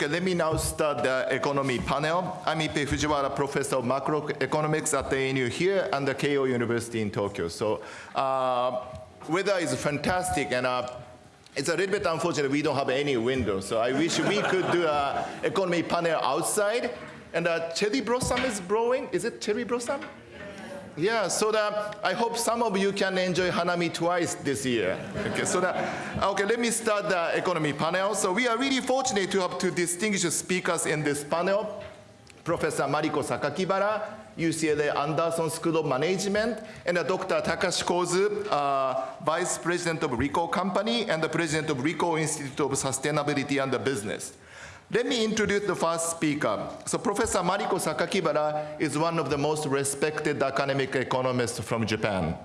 Okay, let me now start the economy panel. I'm Ippei Fujiwara, professor of macroeconomics at the ANU here and the Keio University in Tokyo. So uh, weather is fantastic and uh, it's a little bit unfortunate we don't have any windows. So I wish we could do an economy panel outside. And uh, cherry blossom is blowing. Is it cherry blossom? Yeah, so that I hope some of you can enjoy Hanami twice this year. Okay, so that, okay, let me start the economy panel. So we are really fortunate to have two distinguished speakers in this panel. Professor Mariko Sakakibara, UCLA Anderson School of Management, and Dr. Takashi Kozu, uh, Vice President of Ricoh Company and the President of Ricoh Institute of Sustainability and the Business. Let me introduce the first speaker. So Professor Mariko Sakakibara is one of the most respected academic economists from Japan.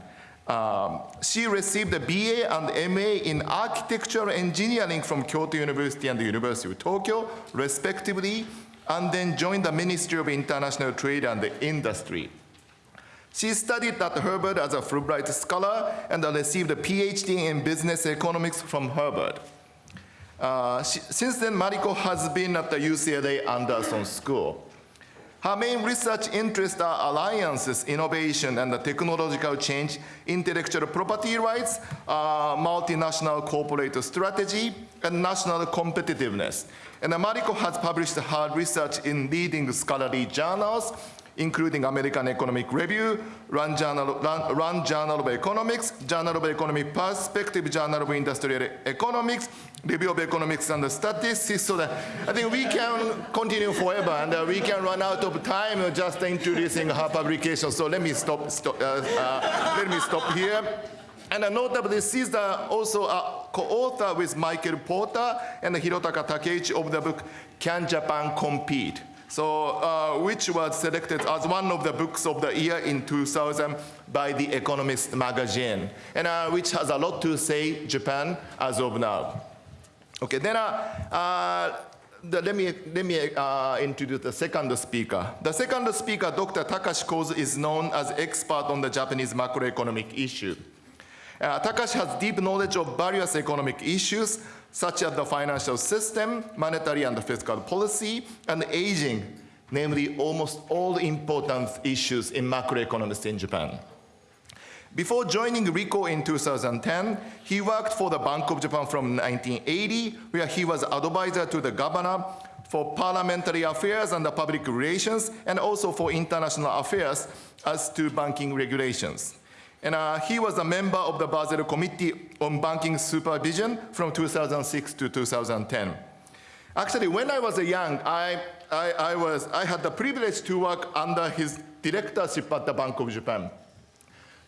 Um, she received a BA and MA in architectural engineering from Kyoto University and the University of Tokyo, respectively, and then joined the Ministry of International Trade and Industry. She studied at Harvard as a Fulbright scholar and received a PhD in business economics from Harvard. Uh, she, since then, Mariko has been at the UCLA Anderson School. Her main research interests are alliances, innovation, and technological change, intellectual property rights, uh, multinational corporate strategy, and national competitiveness. And Mariko has published her research in leading scholarly journals, including American Economic Review, RAND Journal, Journal of Economics, Journal of Economic Perspective, Journal of Industrial Economics, Review of Economics and the Statistics, so that I think we can continue forever and uh, we can run out of time just introducing her publication. So let me stop, stop uh, uh, let me stop here. And notably, she's also a co-author with Michael Porter and Hirotaka Takeuchi of the book, Can Japan Compete? So, uh, which was selected as one of the books of the year in 2000 by The Economist magazine, and uh, which has a lot to say Japan as of now. Okay, then uh, uh the, let me, let me uh, introduce the second speaker. The second speaker, Dr. Takashi Kozu, is known as expert on the Japanese macroeconomic issue. Uh, Takashi has deep knowledge of various economic issues, such as the financial system, monetary and fiscal policy, and aging, namely almost all important issues in macroeconomics in Japan. Before joining Ricoh in 2010, he worked for the Bank of Japan from 1980, where he was advisor to the governor for parliamentary affairs and the public relations, and also for international affairs as to banking regulations. And uh, he was a member of the Basel Committee on Banking Supervision from 2006 to 2010. Actually, when I was young, I, I, I, was, I had the privilege to work under his directorship at the Bank of Japan.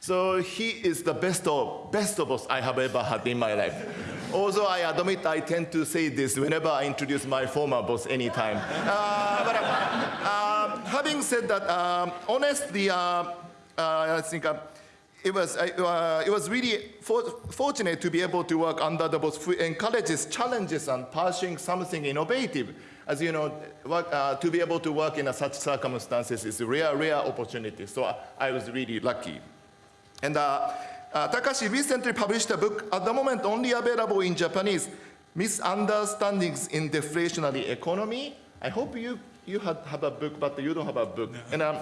So he is the best of, best of us I have ever had in my life. Although I admit I tend to say this whenever I introduce my former boss anytime. Uh, but uh, uh, having said that, um, honestly, uh, uh, I think uh, it was, uh, it was really for, fortunate to be able to work under the boss who encourages challenges and pursuing something innovative. As you know, work, uh, to be able to work in such circumstances is a rare, rare opportunity. So I was really lucky. And uh, uh, Takashi recently published a book, at the moment only available in Japanese, Misunderstandings in Deflationary Economy. I hope you, you have, have a book, but you don't have a book. And um,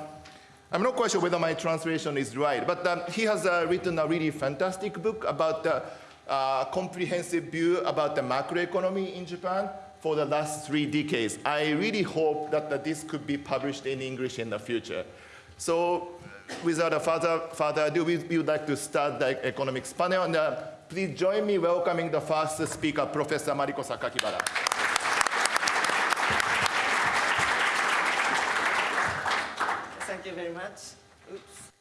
I'm not quite sure whether my translation is right, but um, he has uh, written a really fantastic book about the uh, comprehensive view about the macroeconomy in Japan for the last three decades. I really hope that, that this could be published in English in the future. So without further, further ado, we, we would like to start the economics panel. And uh, please join me welcoming the first speaker, Professor Mariko Sakakibara. Thank you very much. Oops.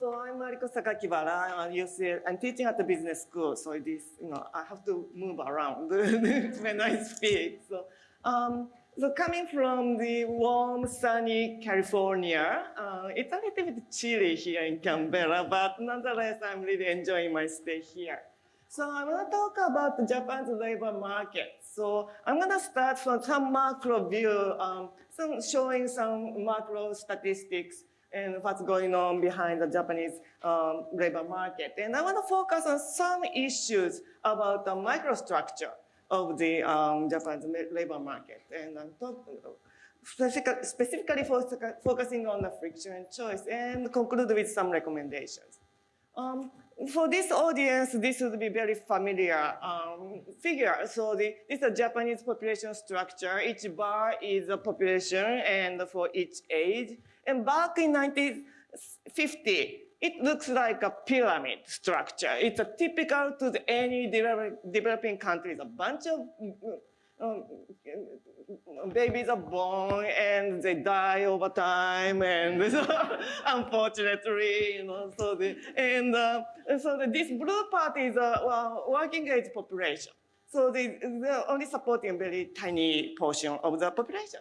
So I'm Mariko Sakakibara. I'm, UCL, I'm teaching at the business school, so this, you know, I have to move around when I speak. So, um, so coming from the warm, sunny California, uh, it's a little bit chilly here in Canberra, but nonetheless, I'm really enjoying my stay here. So I want to talk about the Japan's labor market. So I'm going to start from some macro view, um, some showing some macro statistics and what's going on behind the Japanese um, labor market. And I want to focus on some issues about the microstructure. Of the um, Japan's labor market. And I'm talking specifically fo- focusing on the friction and choice and conclude with some recommendations. Um, for this audience, this would be very familiar um, figure. So the, this is a Japanese population structure. Each bar is a population and for each age. And back in 1950, it looks like a pyramid structure. It's a typical to the, any develop, developing countries. A bunch of um, babies are born and they die over time, and unfortunately, you know, so the and uh, so the, this blue part is a well, working age population. So they, they're only supporting a very tiny portion of the population.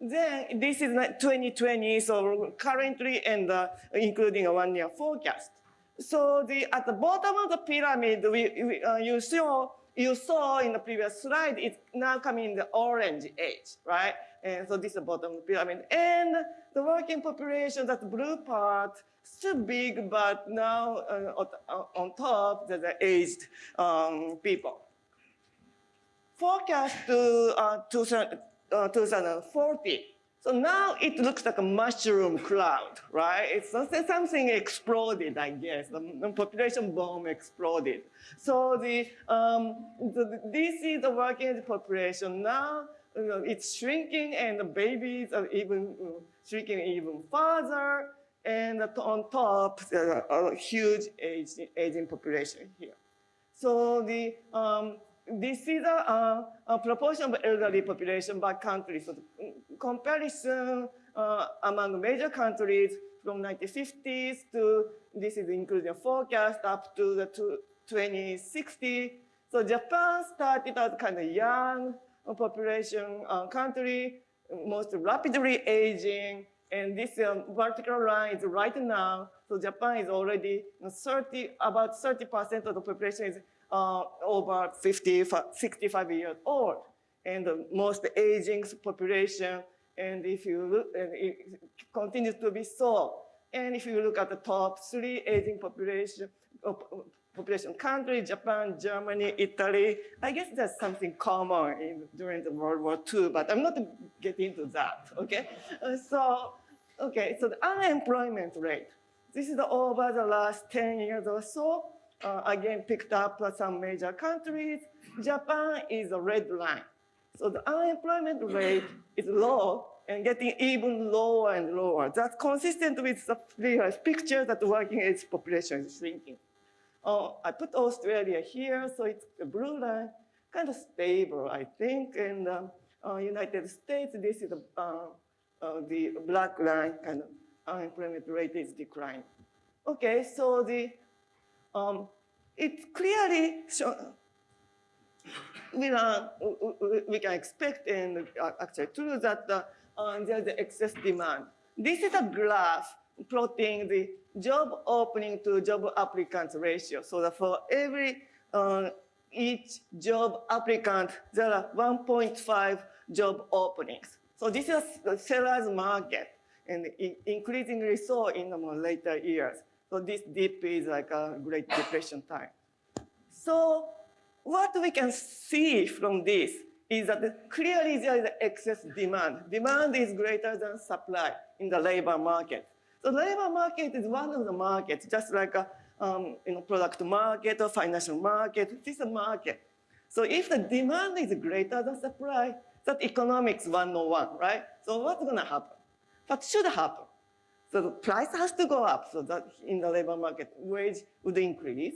Then this is like 2020, so currently and uh, including a one-year forecast. So the, at the bottom of the pyramid, we, we, uh, you, saw, you saw in the previous slide, it's now coming in the orange age, right? And so this is the bottom of the pyramid. And the working population, that blue part, still big, but now uh, on top, there's the aged um, people. Forecast to uh, 2000, uh, 2040. So now it looks like a mushroom cloud, right? It's something exploded, I guess. The, population bomb exploded. So the, um, the, this is the working age population. Now you know, it's shrinking and the babies are even uh, shrinking even further. And on top, there are a huge age, aging population here. So the, um, this is a, a, proportion of elderly population by country. So comparison uh, among major countries from 1950s to this is including forecast up to the 2060. So Japan started as kind of young population uh, country, most rapidly aging, and this um, vertical line is right now. So Japan is already 30, about 30% of the population is uh, over 50, 65 years old, and the most aging population. And if you look, and it continues to be so. And if you look at the top three aging population, uh, population country, Japan, Germany, Italy, I guess there's something common in, during the World War II, but I'm not getting into that, okay? Uh, so, okay, so the unemployment rate. This is the, over the last 10 years or so uh, again picked up some major countries. Japan is a red line. So the unemployment rate is low and getting even lower and lower. That's consistent with the previous picture that the working age population is shrinking. Uh, I put Australia here, so it's a blue line, kind of stable, I think. And um, uh, United States, this is uh, uh, the black line, kind of unemployment rate is declining. Okay, so the um, it clearly show, we, we can expect and actually true that uh, uh, there's excess demand. This is a graph plotting the job opening to job applicant ratio. So that for every uh, each job applicant, there are 1.5 job openings. So this is a seller's market and increasingly so in the later years. So this dip is like a Great Depression time. So what we can see from this is that clearly there is excess demand. Demand is greater than supply in the labor market. So the labor market is one of the markets, just like a um, you know, product market or financial market. This is a market. So if the demand is greater than supply, that economics 101, right? So what's going to happen? What should happen? So the price has to go up so that in the labor market, wage would increase.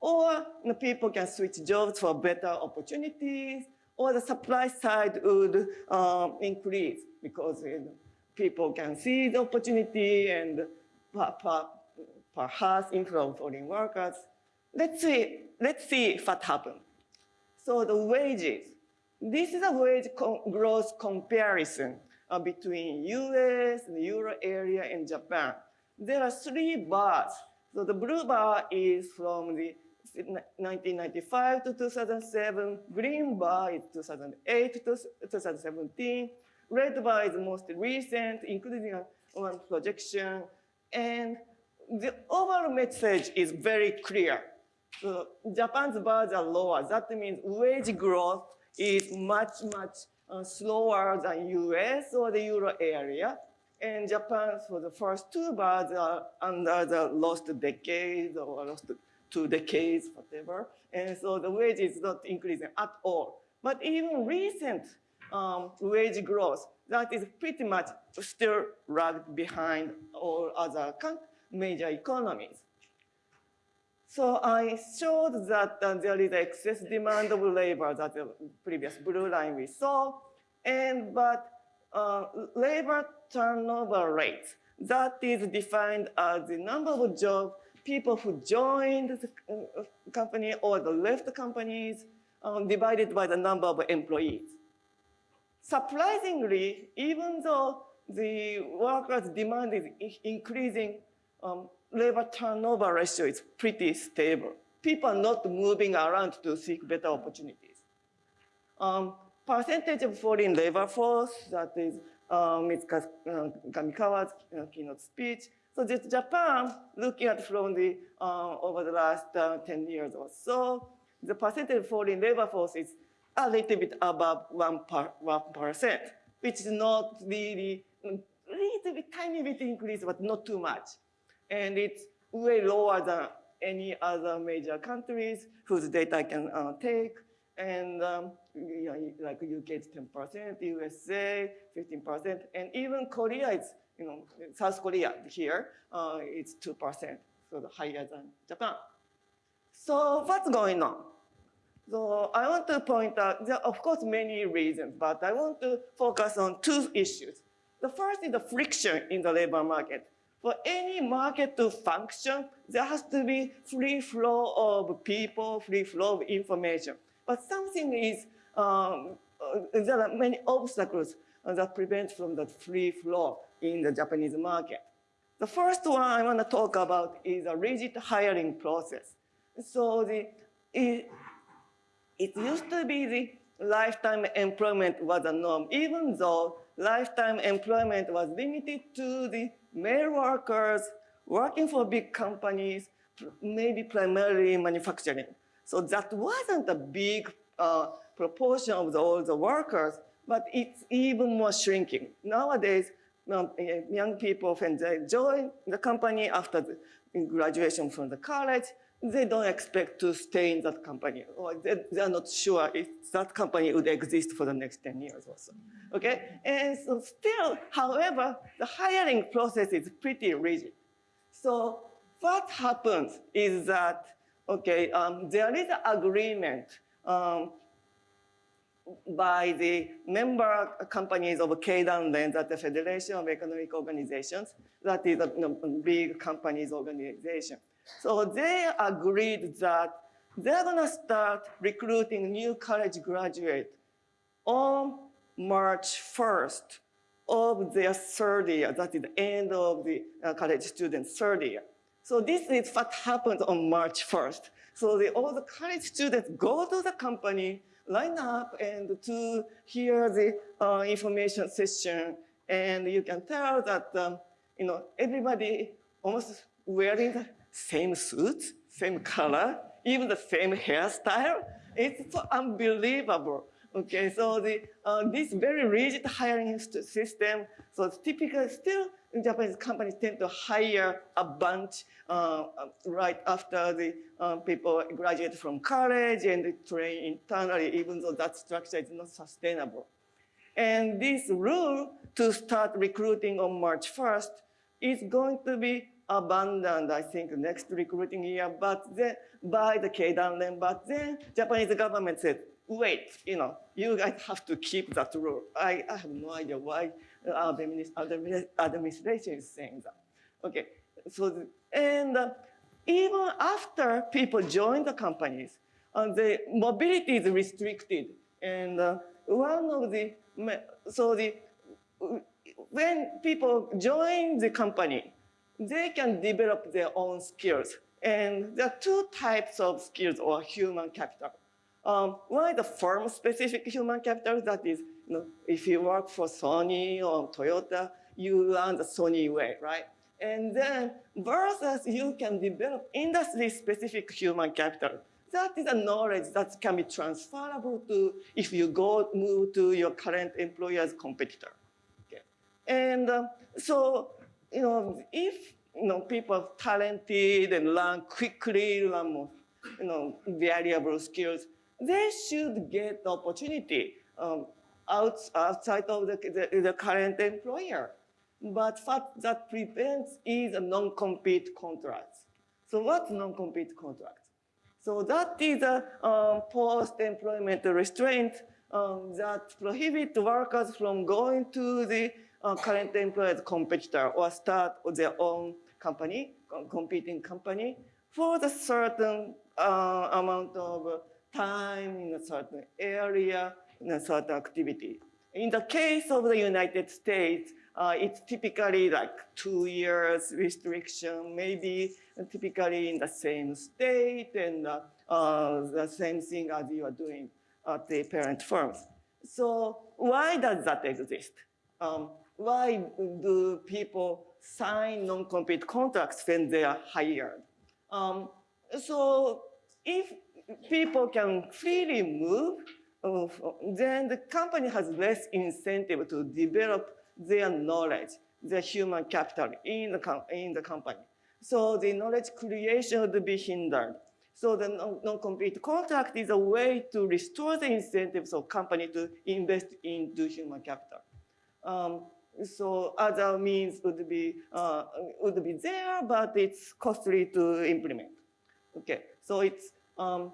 Or you know, people can switch jobs for better opportunities, or the supply side would um, increase because you know, people can see the opportunity and perhaps inflow foreign workers. Let's see, let's see what happens. So the wages. This is a wage growth comparison uh, between US, and Euro area, and Japan. There are three bars. So the blue bar is from the 1995 to 2007. Green bar is 2008 to 2017. Red bar is most recent, including one projection. And the overall message is very clear. So Japan's bars are lower. That means wage growth is much, much uh, slower than US or the Euro area. And Japan, for the first two bars, are under the lost decades or lost two decades, whatever. And so the wage is not increasing at all. But even recent um, wage growth, that is pretty much still lagged behind all other major economies. So I showed that uh, there is excess demand of labor, that the previous blue line we saw, and but uh, labor turnover rate, that is defined as the number of job people who joined the uh, company or the left companies um, divided by the number of employees. Surprisingly, even though the workers' demand is increasing, um, labor turnover ratio is pretty stable. People are not moving around to seek better opportunities. Um, percentage of foreign labor force, that is um, Ms. Kamikawa's uh, keynote speech. So this Japan, looking at from the, uh, over the last uh, 10 years or so, the percentage of foreign labor force is a little bit above 1%, 1% which is not really, a little bit, tiny bit increase, but not too much and it's way lower than any other major countries whose data I can uh, take. And um, you know, like UK is 10%, USA 15%, and even Korea is, you know, South Korea here, uh, it's 2%, so higher than Japan. So what's going on? So I want to point out, there are of course many reasons, but I want to focus on two issues. The first is the friction in the labor market. For any market to function, there has to be free flow of people, free flow of information. But something is, um, uh, there are many obstacles that prevent from the free flow in the Japanese market. The first one I want to talk about is a rigid hiring process. So the, it, it used to be the lifetime employment was a norm, even though lifetime employment was limited to the male workers working for big companies, maybe primarily manufacturing. So that wasn't a big uh, proportion of the, all the workers, but it's even more shrinking. Nowadays, um, young people, they join the company after the graduation from the college, they don't expect to stay in that company, or they, they're not sure if that company would exist for the next 10 years or so. Okay? And so still, however, the hiring process is pretty rigid. So what happens is that, okay, um, there is an agreement um, by the member companies of Keidanren, that the Federation of Economic Organizations, that is a you know, big companies organization. So they agreed that they're gonna start recruiting new college graduates on March 1st of their third year, that is the end of the uh, college students' third year. So this is what happened on March 1st. So the, all the college students go to the company, line up and to hear the uh, information session. And you can tell that, um, you know, everybody almost wearing the same suit, same color, even the same hairstyle. It's so unbelievable. Okay, so the, uh, this very rigid hiring system, so typically still Japanese companies tend to hire a bunch uh, right after the uh, people graduate from college and train internally, even though that structure is not sustainable. And this rule to start recruiting on March 1st is going to be abandoned, I think, next recruiting year, but then by the Keidanren, but then Japanese government said, wait, you know, you guys have to keep that rule. I, I have no idea why our administration is saying that. Okay, so, and uh, even after people join the companies, uh, the mobility is restricted. And uh, one of the, so the, when people join the company, they can develop their own skills. And there are two types of skills or human capital. Um, one is the firm-specific human capital. That is, you know, if you work for Sony or Toyota, you learn the Sony way, right? And then versus you can develop industry-specific human capital. That is a knowledge that can be transferable to if you go move to your current employer's competitor. Okay. And um, so, you know, if you know people are talented and learn quickly, learn more, you know, variable skills, they should get the opportunity um, out, outside of the, the, the current employer. But what that prevents is a non-compete contract. So what's non-compete contract? So that is a um, post-employment restraint um, that prohibits workers from going to the uh, current employer's competitor or start their own company, competing company, for the certain uh, amount of time in a certain area, in a certain activity. In the case of the United States, uh, it's typically like two years restriction, maybe typically in the same state and uh, uh, the same thing as you are doing at the parent firms. So why does that exist? Um, why do people sign non-compete contracts when they are hired? Um, so if people can freely move, uh, then the company has less incentive to develop their knowledge, their human capital in the, in the company. So the knowledge creation would be hindered. So the non-compete contract is a way to restore the incentives of company to invest into human capital. Um, so other means would be uh, would be there, but it's costly to implement. Okay, so it's um,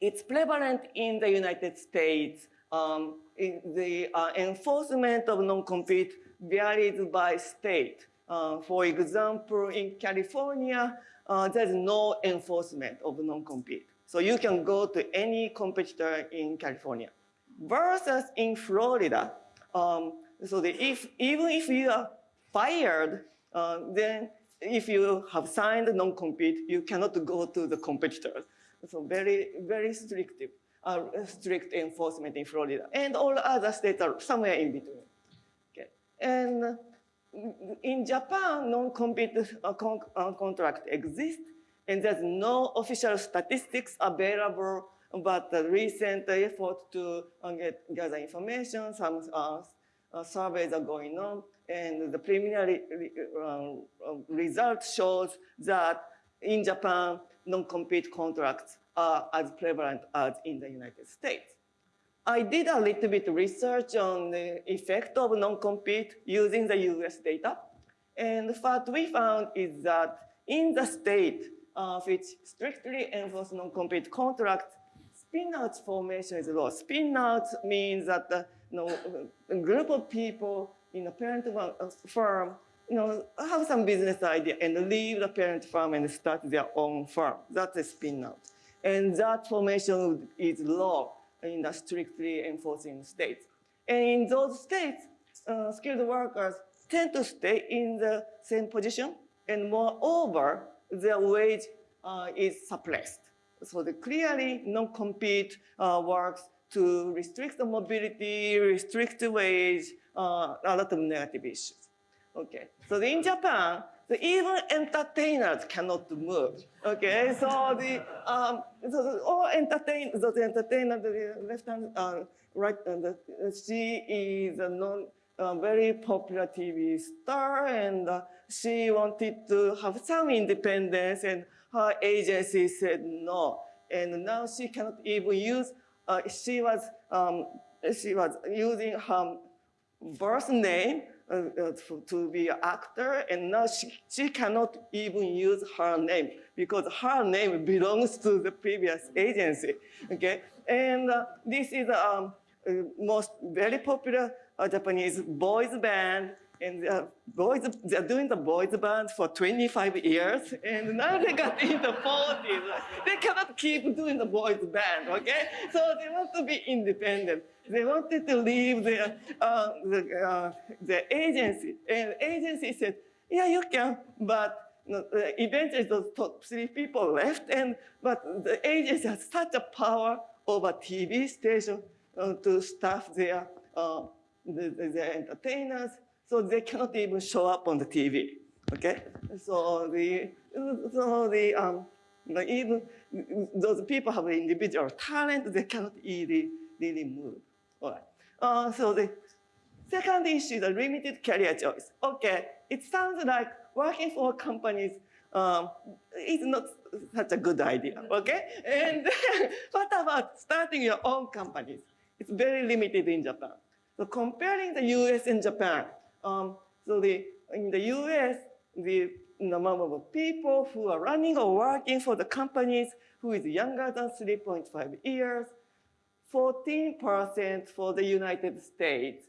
it's prevalent in the United States um, the uh, enforcement of non-compete varies by state. Uh, for example, in California, uh, there's no enforcement of non-compete. So you can go to any competitor in California. Versus in Florida, um, so if, even if you are fired, uh, then if you have signed non-compete, you cannot go to the competitors. So very, very restrictive uh, strict enforcement in Florida, and all other states are somewhere in between. Okay. And in Japan, non-compete uh, con uh, contract exists, and there's no official statistics available, but the recent effort to uh, get, gather information, some uh, surveys are going on, and the preliminary result shows that in Japan, non-compete contracts are as prevalent as in the United States. I did a little bit research on the effect of non-compete using the US data. And what we found is that in the state uh, which strictly enforce non-compete contracts, spin-out formation is low. Spin-out means that the, you know, a group of people in a parent uh, firm you know, have some business idea and leave the parent firm and start their own firm. That's a spin-out. And that formation is law in the strictly enforcing states. And in those states, uh, skilled workers tend to stay in the same position, and moreover, their wage uh, is suppressed. So the clearly non-compete uh, works to restrict the mobility, restrict the wage, uh, a lot of negative issues. Okay, so in Japan, the even entertainers cannot move. Okay, so the um, so all entertain the entertainer, the left hand, uh, right, uh, the, she is a non uh, very popular TV star, and uh, she wanted to have some independence, and her agency said no, and now she cannot even use. Uh, she was um, she was using her birth name uh, uh, to be an actor, and now she, she cannot even use her name because her name belongs to the previous agency. Okay, and this is um, uh, most very popular Japanese boys band, and uh, boys they're doing the boys band for 25 years, and now they got in the 40s. They cannot keep doing the boys band. Okay, so they want to be independent. They wanted to leave their, uh, the, uh, the agency. And agency said, yeah, you can, but eventually those top three people left, and but the agency has such a power over TV station uh, to staff their, uh, the, the, their entertainers. So they cannot even show up on the TV. Okay, so the so the um, like even those people have individual talent, they cannot really really move. All right. Uh, so the second issue, the limited career choice. Okay, it sounds like working for companies um, is not such a good idea, okay? And what about starting your own companies? It's very limited in Japan. So comparing the US and Japan, um, so the, in the US, the number of people who are running or working for the companies who is younger than 3.5 years, 14% for the United States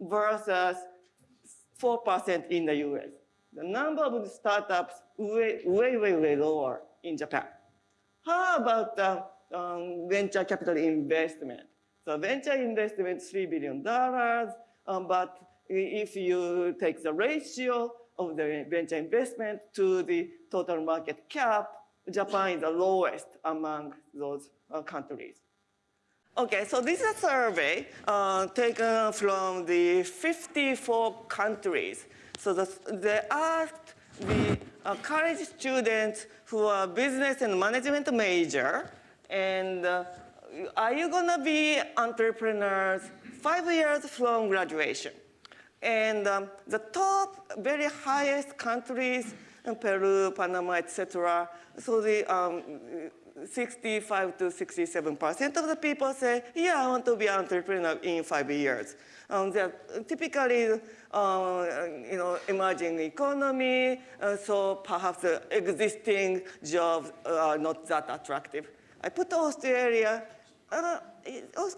versus 4% in the US. The number of startups way, way, way, way lower in Japan. How about uh, um, venture capital investment? So venture investment, $3 billion, um, but if you take the ratio of the venture investment to the total market cap, Japan is the lowest among those uh, countries. Okay, so this is a survey uh, taken from the 54 countries. So the, they asked the uh, college students who are business and management major, and uh, are you gonna be entrepreneurs five years from graduation? And um, the top, very highest countries, Peru, Panama, etc. So the um, 65 to 67 percent of the people say, yeah, I want to be an entrepreneur in five years. Um, they're typically, uh, you know, emerging economy, uh, so perhaps the existing jobs are not that attractive. I put Australia, uh,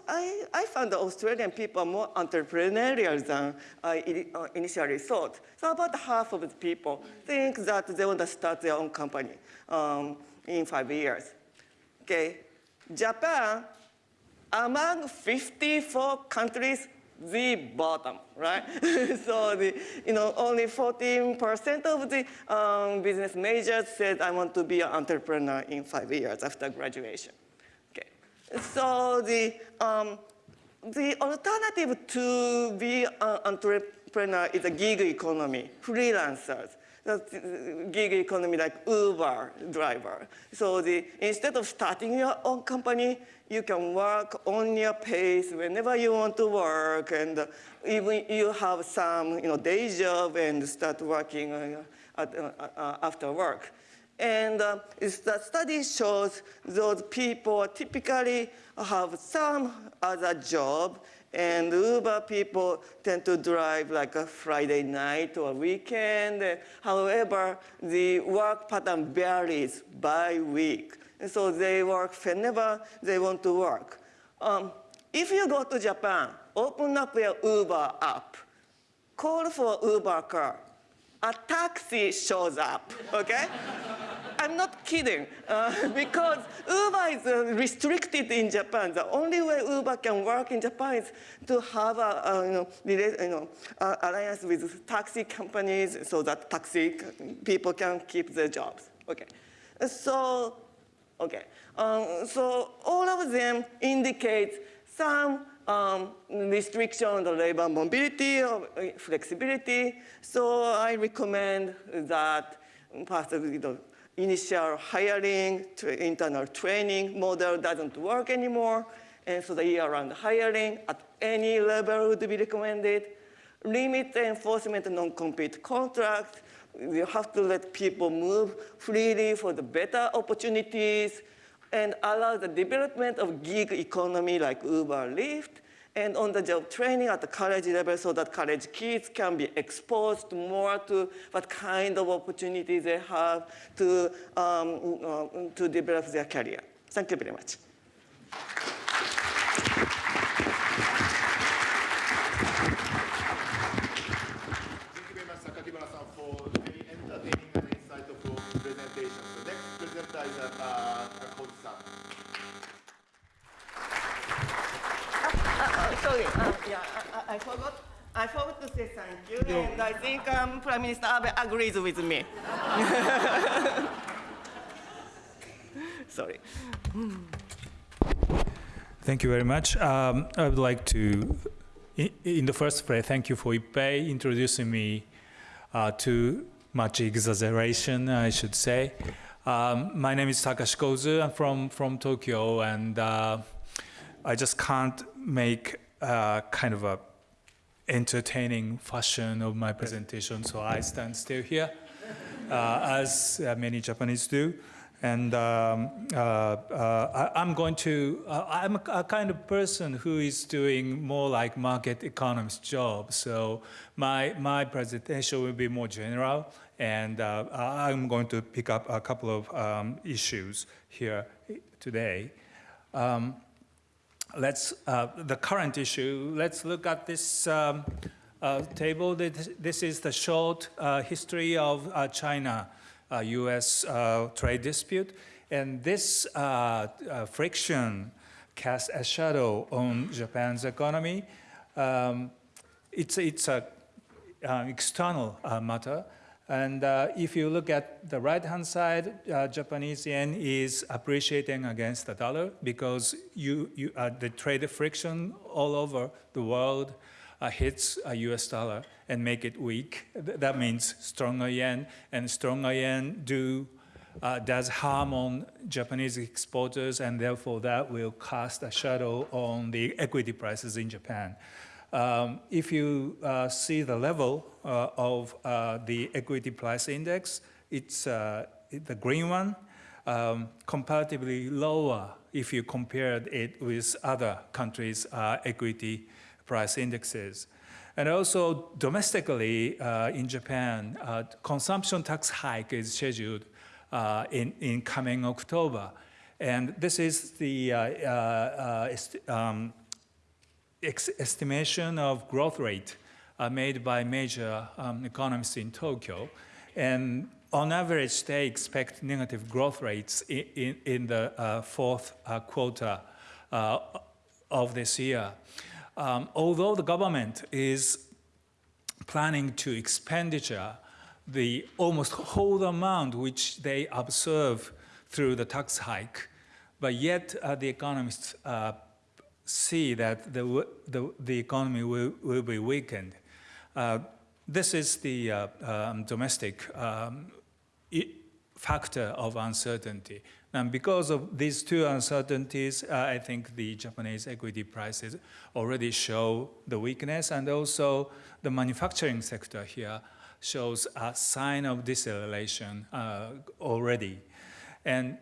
I, I found the Australian people more entrepreneurial than I uh, initially thought. So about half of the people think that they want to start their own company um, in five years. Okay, Japan, among 54 countries, the bottom, right? so the, you know, only 14% of the um, business majors said I want to be an entrepreneur in five years after graduation. So the um, the alternative to be an entrepreneur is a gig economy, freelancers the gig economy like Uber driver. So the, instead of starting your own company, you can work on your pace whenever you want to work and even you have some you know, day job and start working uh, at, uh, uh, after work. And uh, the study shows those people typically have some other job and Uber people tend to drive like a Friday night or weekend. However, the work pattern varies by week. And so they work whenever they want to work. Um, if you go to Japan, open up your Uber app, call for Uber car, a taxi shows up, okay? I'm not kidding, uh, because Uber is uh, restricted in Japan. The only way Uber can work in Japan is to have a, a you know, you know, alliance with taxi companies so that taxi people can keep their jobs. Okay, so okay, um, so all of them indicate some um, restriction on the labor mobility or flexibility. So I recommend that possibly the initial hiring, to internal training model doesn't work anymore. And so the year-round hiring at any level would be recommended. Limit the enforcement of non-compete contracts. You have to let people move freely for the better opportunities and allow the development of gig economy like Uber, Lyft, and on-the-job training at the college level so that college kids can be exposed more to what kind of opportunities they have to, um, uh, to develop their career. Thank you very much. I forgot, I forgot to say thank you, no. and I think um, Prime Minister Abe agrees with me. Sorry. Thank you very much. Um, I would like to in, in the first place, thank you for Ippei introducing me uh, to much exaggeration, I should say. Um, my name is Takashi Kozu. I'm from, from Tokyo, and uh, I just can't make uh, kind of a entertaining fashion of my presentation, so I stand still here, uh, as uh, many Japanese do. And um, uh, uh, I, am going to, uh, I'm a, a, kind of person who is doing more like market economist job. So my, my presentation will be more general and uh, I'm going to pick up a couple of um, issues here today. Um, let's, uh, the current issue, let's look at this um, uh, table. This is the short history of China U.S. Uh, trade dispute. And this uh, uh, friction casts a shadow on Japan's economy. Um, it's it's a external matter. And uh, if you look at the right-hand side, uh, Japanese yen is appreciating against the dollar because you, you, uh, the trade friction all over the world hits a US dollar and make it weak. That means stronger yen, and stronger yen do uh, does harm on Japanese exporters, and therefore that will cast a shadow on the equity prices in Japan. Um, if you uh, see the level uh, of uh, the equity price index, it's uh, the green one, um, comparatively lower if you compared it with other countries' uh, equity price indexes. And also domestically uh, in Japan, consumption tax hike is scheduled in, in coming October. And this is the um, estimation of growth rate made by major um, economists in Tokyo. And on average, they expect negative growth rates in, in, in the fourth quarter of this year. Um, although the government is planning to expenditure the almost whole amount which they observe through the tax hike, but yet uh, the economists uh, see that the, the, the economy will, will be weakened. Uh, this is the uh, um, domestic um, factor of uncertainty. And because of these two uncertainties, uh, I think the Japanese equity prices already show the weakness and also the manufacturing sector here shows a sign of deceleration uh, already. And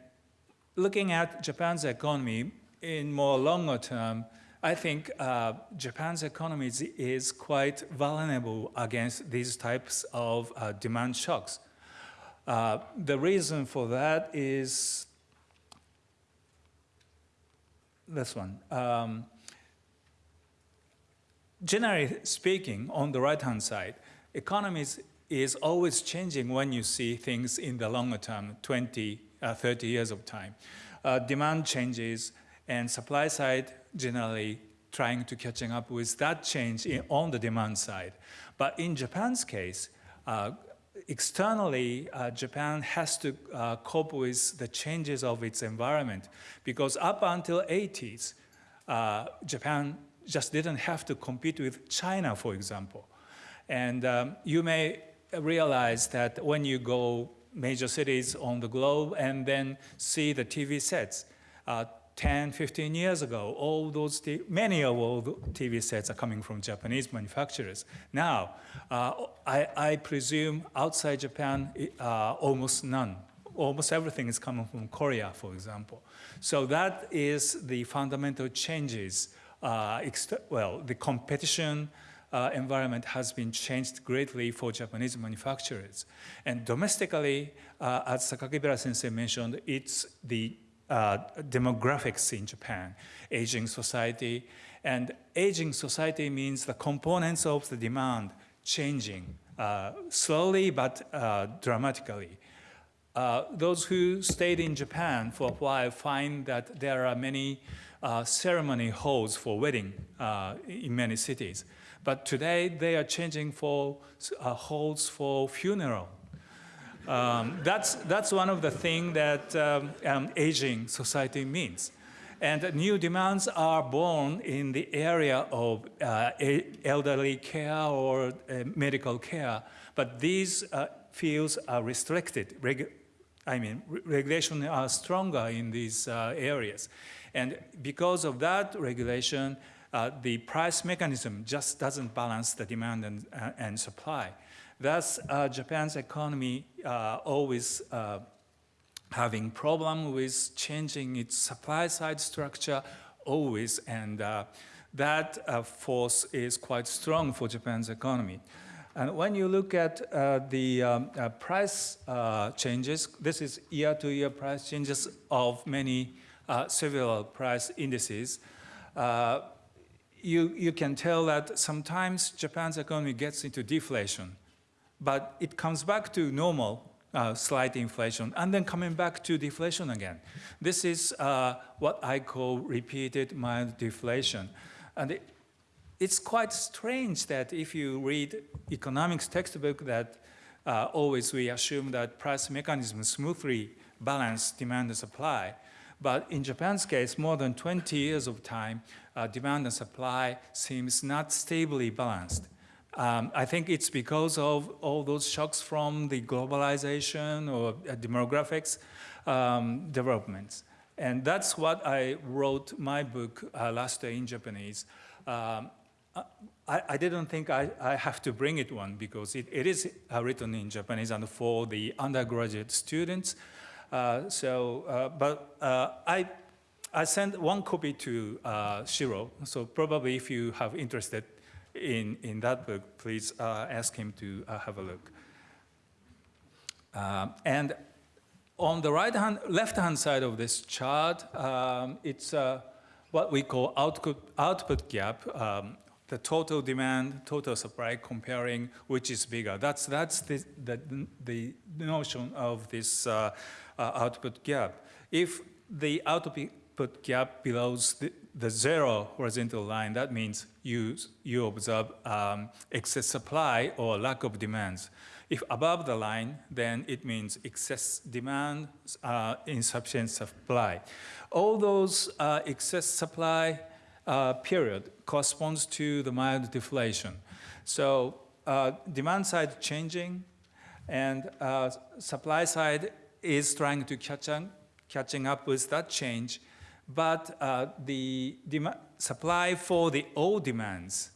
looking at Japan's economy in more longer term, I think uh, Japan's economy is, quite vulnerable against these types of uh, demand shocks. Uh, the reason for that is this one. Um, generally speaking, on the right-hand side, economies is always changing when you see things in the longer term, 20, uh, 30 years of time. Uh, demand changes and supply side generally trying to catching up with that change in, on the demand side. But in Japan's case, uh, externally, uh, Japan has to uh, cope with the changes of its environment because up until 80s, uh, Japan just didn't have to compete with China, for example. And um, you may realize that when you go major cities on the globe and then see the TV sets, uh, 10, 15 years ago, all those, many of all the TV sets are coming from Japanese manufacturers. Now, uh, I, I, presume outside Japan, uh, almost none. Almost everything is coming from Korea, for example. So that is the fundamental changes. Uh, well, the competition uh, environment has been changed greatly for Japanese manufacturers. And domestically, uh, as Sakakibara sensei mentioned, it's the uh, demographics in Japan, aging society. And aging society means the components of the demand changing uh, slowly but uh, dramatically. Uh, those who stayed in Japan for a while find that there are many uh, ceremony halls for wedding in many cities. But today they are changing for halls for funeral um, that's, that's one of the things that um, um, aging society means. And new demands are born in the area of uh, elderly care or uh, medical care, but these uh, fields are restricted. I mean, re- regulation are stronger in these uh, areas. And because of that regulation, uh, the price mechanism just doesn't balance the demand and, uh, and supply. Thus, uh, Japan's economy uh, always uh, having problem with changing its supply side structure always, and uh, that uh, force is quite strong for Japan's economy. And when you look at uh, the um, price changes, this is year-to-year price changes of many several price indices. You, you can tell that sometimes Japan's economy gets into deflation, but it comes back to normal uh, slight inflation, and then coming back to deflation again. This is uh, what I call repeated mild deflation. And it, it's quite strange that if you read economics textbook that uh, always we assume that price mechanism smoothly balance demand and supply. But in Japan's case, more than 20 years of time, uh, demand and supply seems not stably balanced. Um, I think it's because of all those shocks from the globalization or uh, demographics um, developments. And that's what I wrote my book uh, last year in Japanese. Um, I, I, didn't think I, I, have to bring it one because it, it is uh, written in Japanese and for the undergraduate students. Uh, so, uh, but uh, I, I sent one copy to Shiro. So probably if you have interested in, in that book, please uh, ask him to have a look. Um, and on the right hand, left hand side of this chart, um, it's what we call output, output gap. Um, the total demand, total supply, comparing which is bigger. That's, that's the, the, the notion of this uh, uh, output gap. If the output gap below the, the, zero horizontal line, that means you, you observe um, excess supply or lack of demands. If above the line, then it means excess demand, uh, insufficient supply. All those uh, excess supply uh, period corresponds to the mild deflation. So uh, demand side changing and uh, supply side is trying to catch on, catching up with that change, but uh, the supply for the old demands,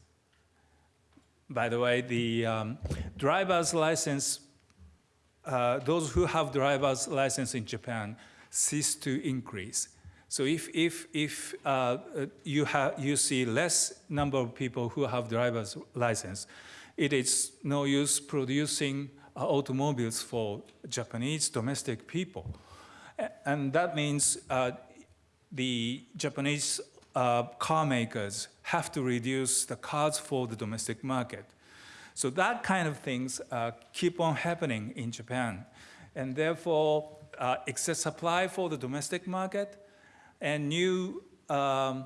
by the way, the um, driver's license, uh, those who have driver's license in Japan cease to increase. So if, if, if uh, you, have, you see less number of people who have driver's license, it is no use producing uh, automobiles for Japanese domestic people. And that means uh, the Japanese uh, car makers have to reduce the cars for the domestic market. So that kind of things uh, keep on happening in Japan. And therefore, uh, excess supply for the domestic market and new um,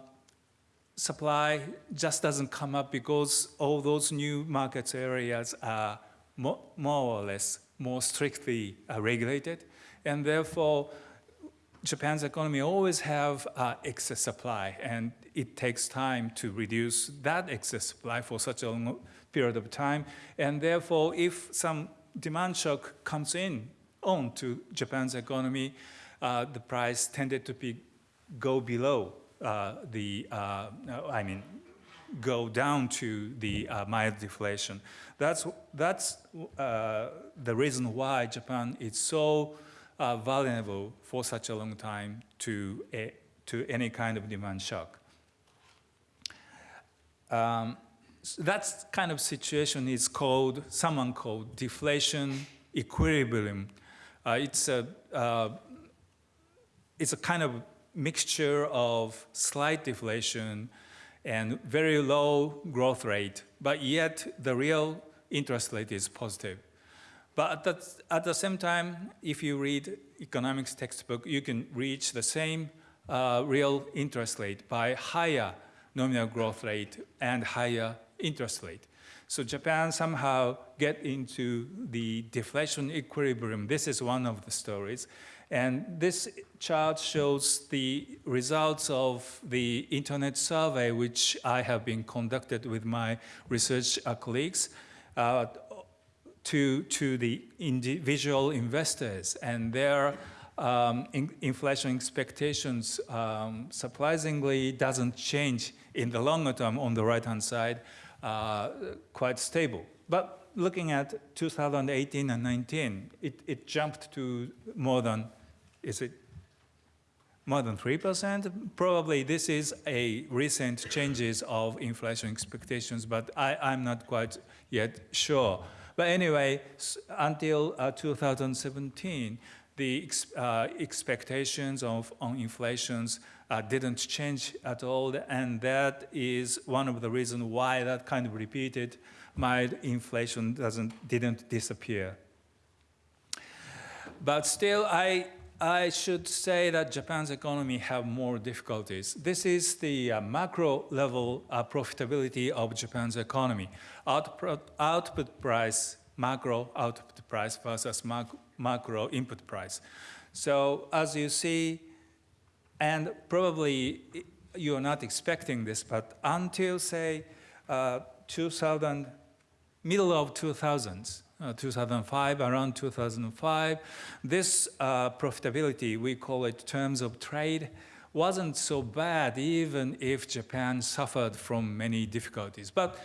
supply just doesn't come up because all those new market areas are more, or less more strictly uh, regulated, and therefore Japan's economy always have uh, excess supply, and it takes time to reduce that excess supply for such a long period of time, and therefore if some demand shock comes in on to Japan's economy, uh, the price tended to be go below uh, the, uh, I mean, go down to the uh, mild deflation. That's, that's uh, the reason why Japan is so uh, vulnerable for such a long time to, a, to any kind of demand shock. Um, so that kind of situation is called, someone called deflation equilibrium. Uh, it's, a, it's a kind of mixture of slight deflation and very low growth rate, but yet the real interest rate is positive. But at the, at the same time, if you read economics textbook, you can reach the same uh, real interest rate by higher nominal growth rate and higher interest rate. So Japan somehow get into the deflation equilibrium. This is one of the stories. And this chart shows the results of the internet survey, which I have been conducted with my research colleagues uh, to, to the individual investors. And their um, in inflation expectations um, surprisingly doesn't change in the longer term on the right-hand side, uh, quite stable. But looking at 2018 and 19, it, it jumped to more than, is it more than 3%? Probably this is a recent changes of inflation expectations, but I, I'm not quite yet sure. But anyway, until uh, 2017, the ex uh, expectations of on inflations uh, didn't change at all, and that is one of the reasons why that kind of repeated mild inflation doesn't didn't disappear. But still, I I should say that Japan's economy have more difficulties. This is the uh, macro level uh, profitability of Japan's economy. Output, output price, macro output price versus macro macro input price. So as you see, and probably you're not expecting this, but until say uh, 2000, middle of 2000s, uh, 2005, around 2005, this uh, profitability, we call it terms of trade, wasn't so bad even if Japan suffered from many difficulties. But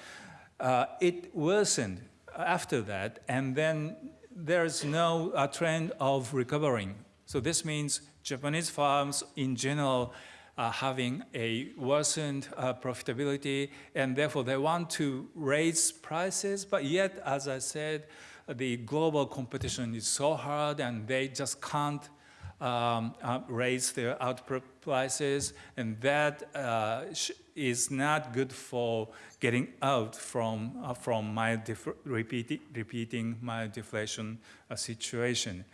uh, it worsened after that, and then there's no uh, trend of recovering. So this means Japanese farms in general are having a worsened uh, profitability and therefore they want to raise prices, but yet, as I said, the global competition is so hard and they just can't um, uh, raise their output prices and that uh, is not good for getting out from, uh, from my repeating, repeating my deflation uh, situation.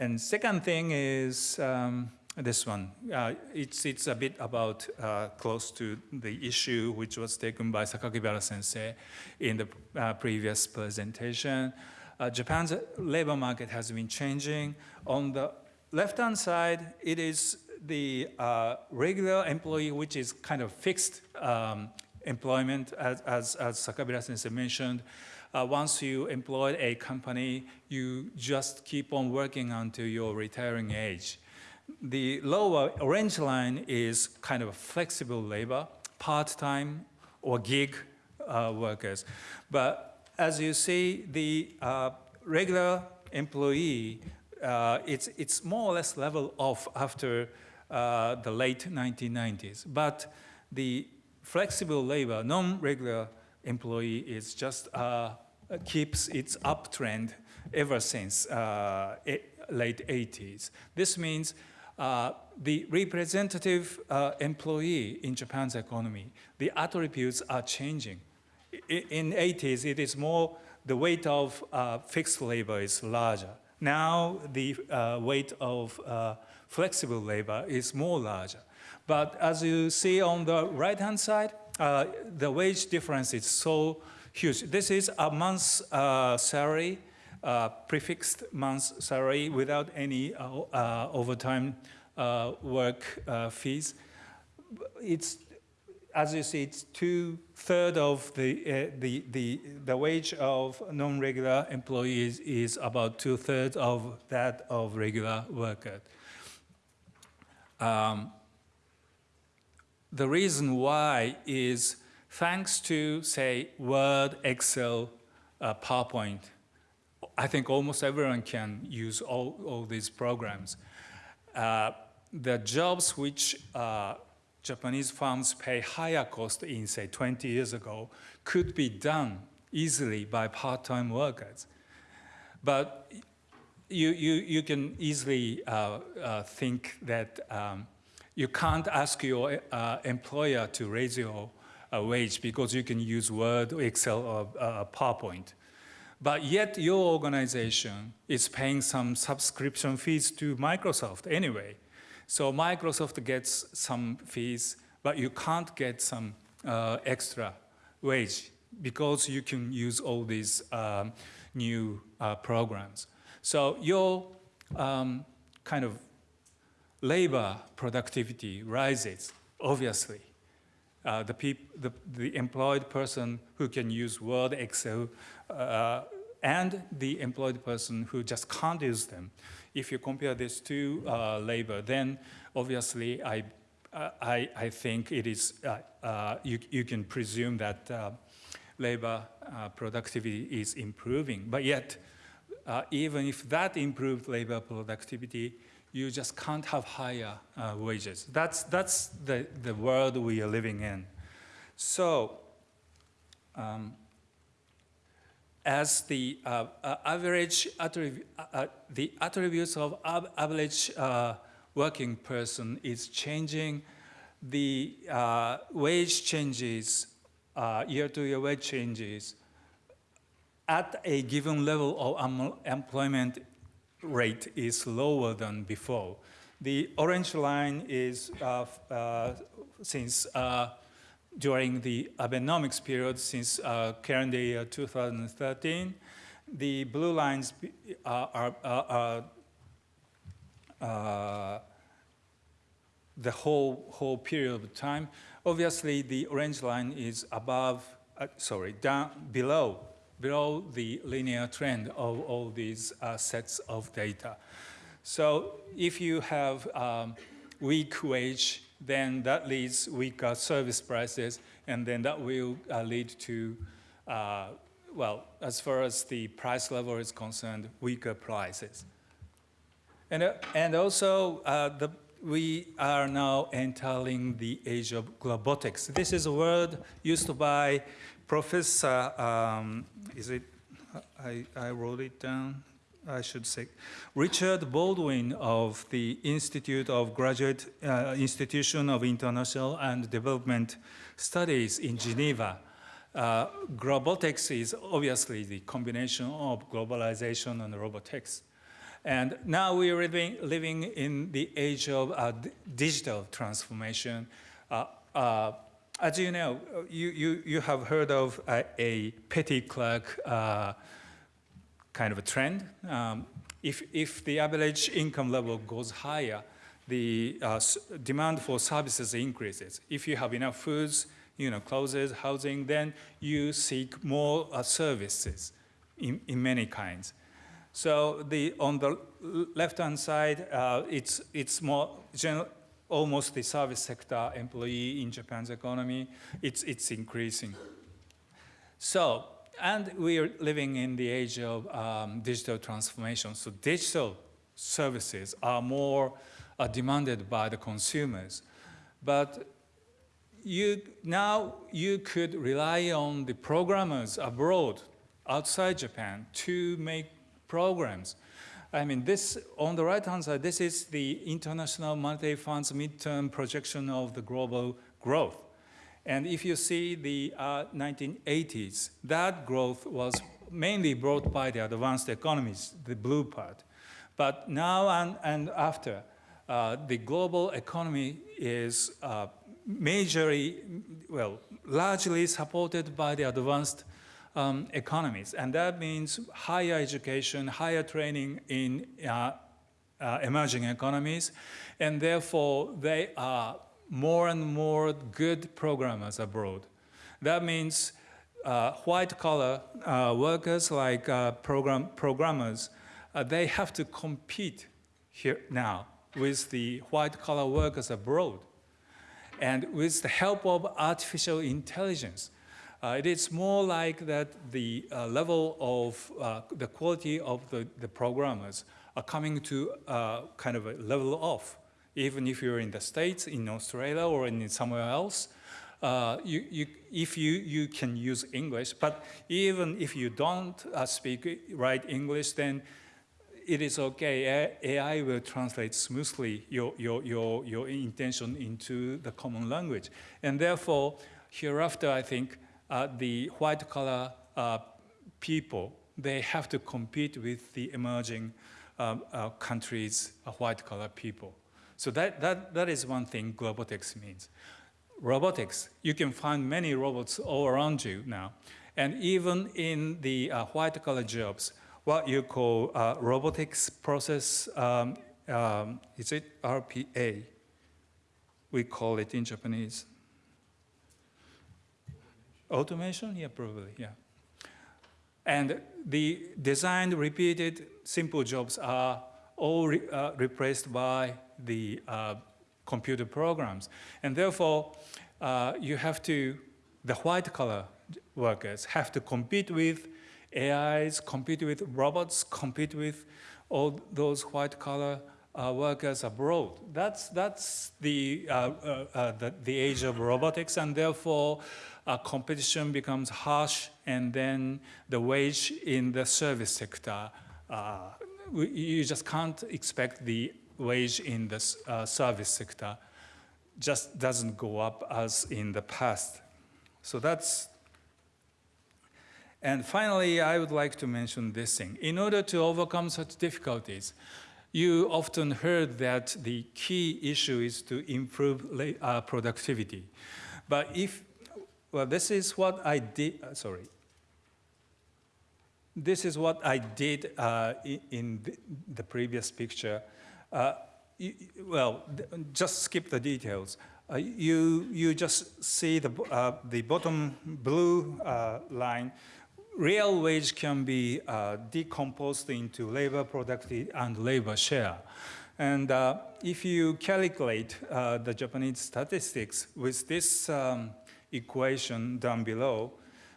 And second thing is um, this one. Uh, it's, it's a bit about uh, close to the issue which was taken by Sakakibara sensei in the uh, previous presentation. Uh, Japan's labor market has been changing. On the left-hand side, it is the uh, regular employee, which is kind of fixed um, employment, as, as, as sensei mentioned. Uh, once you employ a company, you just keep on working until your retiring age. The lower orange line is kind of flexible labor, part-time or gig uh, workers. But as you see, the uh, regular employee, uh, it's, it's more or less level off after uh, the late 1990s. But the flexible labor, non-regular employee is just uh, keeps its uptrend ever since uh, late 80s. This means uh, the representative uh, employee in Japan's economy, the attributes are changing. In 80s, it is more, the weight of uh, fixed labor is larger. Now, the uh, weight of uh, flexible labor is more larger. But as you see on the right-hand side, the wage difference is so huge. This is a month's salary, prefixed month's salary without any uh, uh, overtime uh, work fees. It's, as you see, it's two-thirds of the, the, the, the wage of non-regular employees is about two-thirds of that of regular workers. Um, the reason why is thanks to, say, Word, Excel, uh, PowerPoint. I think almost everyone can use all, all these programs. Uh, the jobs which uh, Japanese firms pay higher cost in, say, 20 years ago, could be done easily by part-time workers. But you, you, you can easily uh, uh, think that um, you can't ask your uh, employer to raise your uh, wage because you can use Word, Excel, or PowerPoint. But yet your organization is paying some subscription fees to Microsoft anyway. So Microsoft gets some fees, but you can't get some uh, extra wage because you can use all these um, new uh, programs. So your um, kind of labor productivity rises, obviously. Uh, the, the, the employed person who can use Word, Excel, uh, and the employed person who just can't use them. If you compare this to uh, labor, then obviously I, uh, I, I think it is, uh, uh, you, you can presume that uh, labor productivity is improving. But yet, even if that improved labor productivity, you just can't have higher wages. That's, that's the, the world we are living in. So, um, as the uh, uh, average attrib uh, uh, the attributes of ab average uh, working person is changing, the uh, wage changes, year-to-year wage changes at a given level of employment rate is lower than before. The orange line is since during the Abenomics period since uh, calendar year 2013. The blue lines are, are, are uh, the whole, whole period of time. Obviously, the orange line is above, uh, sorry, down below, below the linear trend of all these uh, sets of data. So if you have um, weak wage then that leads weaker service prices, and then that will uh, lead to, uh, well, as far as the price level is concerned, weaker prices. And, uh, and also, uh, the, we are now entering the age of globotics. This is a word used by Professor, um, is it, I, I wrote it down, I should say, Richard Baldwin of the Institute of Graduate uh, Institution of International and Development Studies in Geneva. Uh, globotics is obviously the combination of globalization and robotics. And now we're living, living in the age of uh, digital transformation. Uh, uh, as you know, you, you, you have heard of a, a Petty-Clark uh, kind of a trend. Um, if, if the average income level goes higher, the uh, demand for services increases. If you have enough foods, you know, clothes, housing, then you seek more uh, services in, in many kinds. So the, on the left-hand side, uh, it's, it's more general, almost the service sector employee in Japan's economy. It's, it's increasing. So and we are living in the age of um, digital transformation. So digital services are more uh, demanded by the consumers. But you, now you could rely on the programmers abroad, outside Japan, to make programs. I mean, this, on the right-hand side, this is the International Monetary Fund's midterm projection of the global growth. And if you see the uh, 1980s, that growth was mainly brought by the advanced economies, the blue part. But now and, and after, uh, the global economy is uh, majorly, well, largely supported by the advanced um, economies. And that means higher education, higher training in uh, uh, emerging economies, and therefore they are more and more good programmers abroad. That means uh, white collar uh, workers like uh, program programmers, uh, they have to compete here now with the white collar workers abroad. And with the help of artificial intelligence, uh, it is more like that the uh, level of the quality of the, the programmers are coming to kind of a level off even if you're in the States, in Australia, or in somewhere else, uh, you, you, if you, you can use English, but even if you don't uh, speak right English, then it is okay. AI will translate smoothly your, your, your, your intention into the common language. And therefore, hereafter, I think uh, the white collar uh, people, they have to compete with the emerging um, uh, countries' white collar people. So that, that, that is one thing globotics means. Robotics, you can find many robots all around you now. And even in the uh, white collar jobs, what you call uh, robotics process, um, um, is it RPA? We call it in Japanese. Automation? Yeah, probably, yeah. And the designed, repeated, simple jobs are all re, uh, replaced by the uh, computer programs. And therefore, uh, you have to, the white collar workers have to compete with AIs, compete with robots, compete with all those white collar uh, workers abroad. That's, that's the, uh, uh, uh the, the, age of globotics, and therefore uh, competition becomes harsh, and then the wage in the service sector, uh, you just can't expect the wage in the service sector just doesn't go up as in the past. So that's and finally, I would like to mention this thing. In order to overcome such difficulties, you often heard that the key issue is to improve uh, productivity. But if, well, this is what I did, uh, sorry. This is what I did uh, in the, previous picture. Uh, you, well, just skip the details. Uh, you, you just see the, uh, the bottom blue line real wage can be uh, decomposed into labor productivity and labor share. And uh, if you calculate uh, the Japanese statistics with this um, equation down below,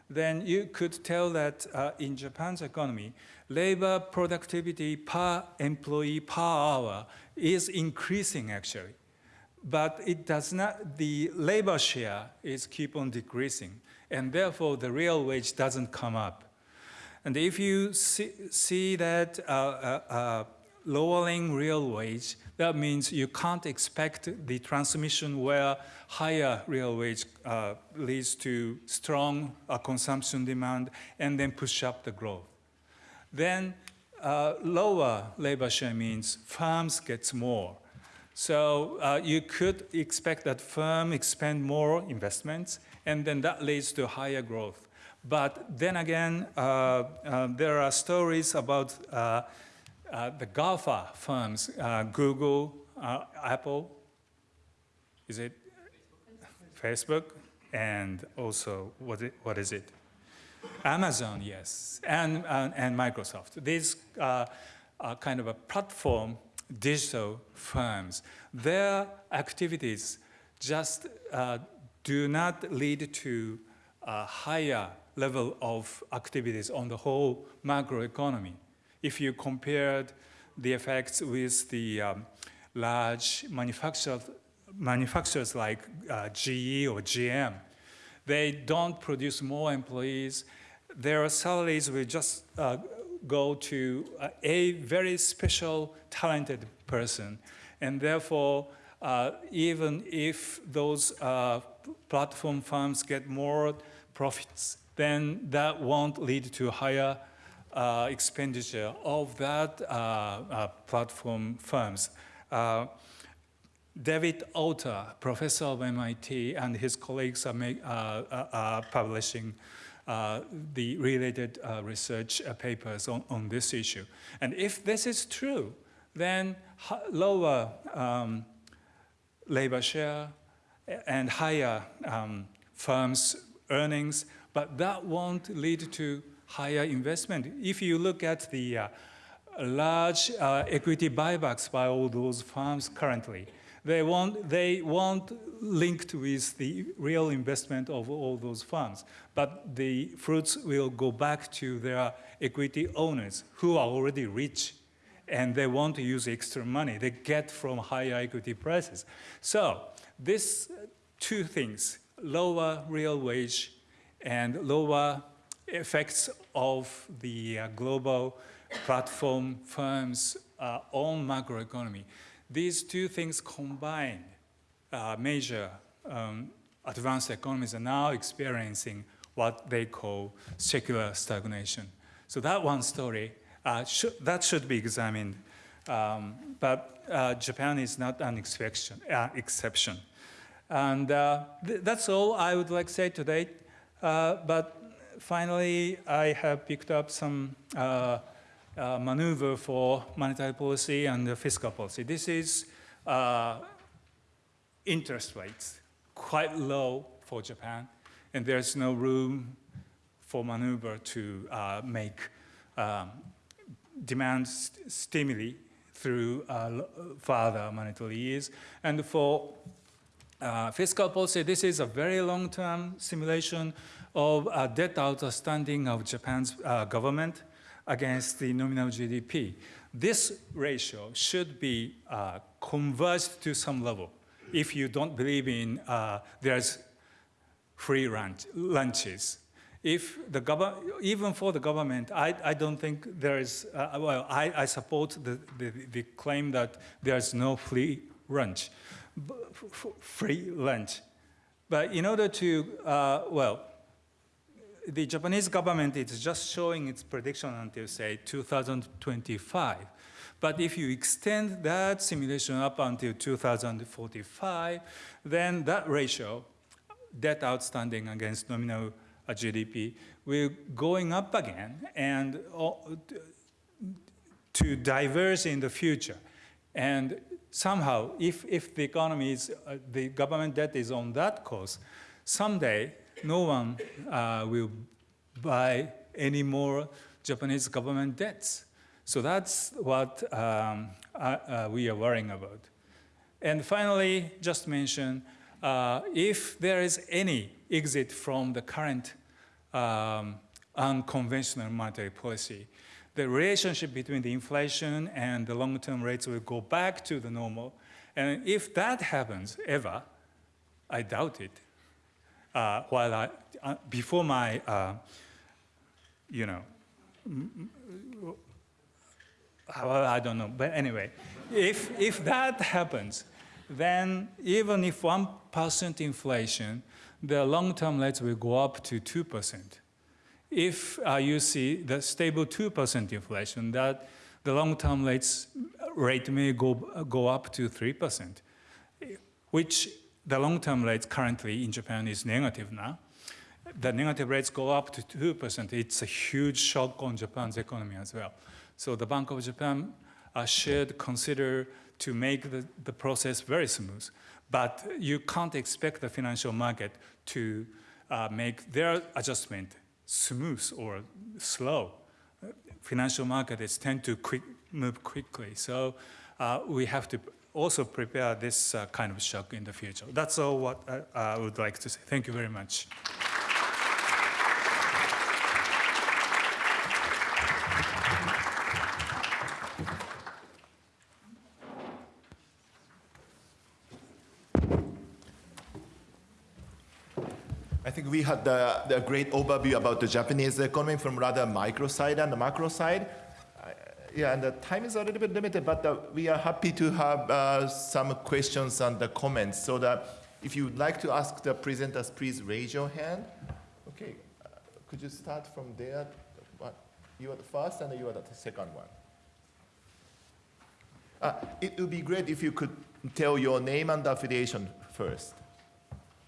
then you could tell that uh, in Japan's economy, labor productivity per employee per hour is increasing actually. But it does not, the labor share is keep on decreasing and therefore the real wage doesn't come up. And if you see, see that uh, uh, uh, lowering real wage, that means you can't expect the transmission where higher real wage uh, leads to strong uh, consumption demand and then push up the growth. Then uh, lower labor share means firms get more. So you could expect that firm expend more investments and then that leads to higher growth. But then again, uh, uh, there are stories about uh, uh the GAFA firms, uh, Google, uh, Apple, is it Facebook, and also what, it, what is it? Amazon, yes, and, and Microsoft. These are kind of a platform digital firms. Their activities just do not lead to a higher level of activities on the whole macroeconomy. If you compared the effects with the um, large manufacturers, manufacturers like uh, GE or GM, they don't produce more employees. Their salaries will just uh, go to a very special, talented person. And therefore, uh, even if those uh, platform firms get more profits, then that won't lead to higher uh, expenditure of that uh, uh, platform firms. Uh, David Autor, professor of MIT, and his colleagues are, make, are publishing the related research papers on, on this issue. And if this is true, then lower um, labor share and higher um, firms' earnings, but that won't lead to higher investment. If you look at the uh, large uh, equity buybacks by all those firms currently, they won't, they won't linked with the real investment of all those funds, but the fruits will go back to their equity owners who are already rich and they want to use extra money they get from higher equity prices. So these two things, lower real wage and lower effects of the uh, global platform firms uh, on macroeconomy. These two things combined, uh, major um, advanced economies are now experiencing what they call secular stagnation. So that one story, uh, that should be examined. Um, but uh, Japan is not an exception. Uh, exception. And th that's all I would like to say today. But finally, I have picked up some uh, uh, maneuver for monetary policy and fiscal policy. This is uh, interest rates, quite low for Japan, and there's no room for maneuver to uh, make um, demand st stimuli through uh, further monetary ease. And for uh, fiscal policy, this is a very long-term simulation of uh, debt outstanding of Japan's uh, government against the nominal GDP. This ratio should be uh, converged to some level if you don't believe in uh, there's free lunch, lunches. If the government, even for the government, I, I don't think there is, uh, well, I, I support the, the, the claim that there's no free lunch, free lunch. But in order to, uh, well, the Japanese government is just showing its prediction until, say, 2025. But if you extend that simulation up until 2045, then that ratio, debt outstanding against nominal GDP, will going up again and uh, to diverge in the future. And somehow, if, if the economy is, uh, the government debt is on that course, someday no one uh, will buy any more Japanese government debts. So that's what um, uh, we are worrying about. And finally, just mention, uh, if there is any exit from the current um, unconventional monetary policy, the relationship between the inflation and the long-term rates will go back to the normal. And if that happens ever, I doubt it. Uh, while I, uh, before my, uh, you know, well, I don't know, but anyway, if, if that happens, then even if 1% inflation, the long-term rates will go up to 2%. If uh, you see the stable 2% inflation, that the long-term rates rate may go, go up to 3%, which the long-term rate currently in Japan is negative now. The negative rates go up to 2%. It's a huge shock on Japan's economy as well. So the Bank of Japan uh, should consider to make the, the process very smooth. But you can't expect the financial market to uh, make their adjustment smooth or slow. Financial markets tend to quick, move quickly. So uh, we have to also prepare this uh, kind of shock in the future. That's all what I, I would like to say. Thank you very much. I think we had the, the great overview about the Japanese economy from rather micro side and the macro side. Yeah, and the time is a little bit limited, but uh, we are happy to have uh, some questions and the comments. So that if you would like to ask the presenters, please raise your hand. Okay, uh, could you start from there? You are the first and you are the second one. Uh, it would be great if you could tell your name and affiliation first.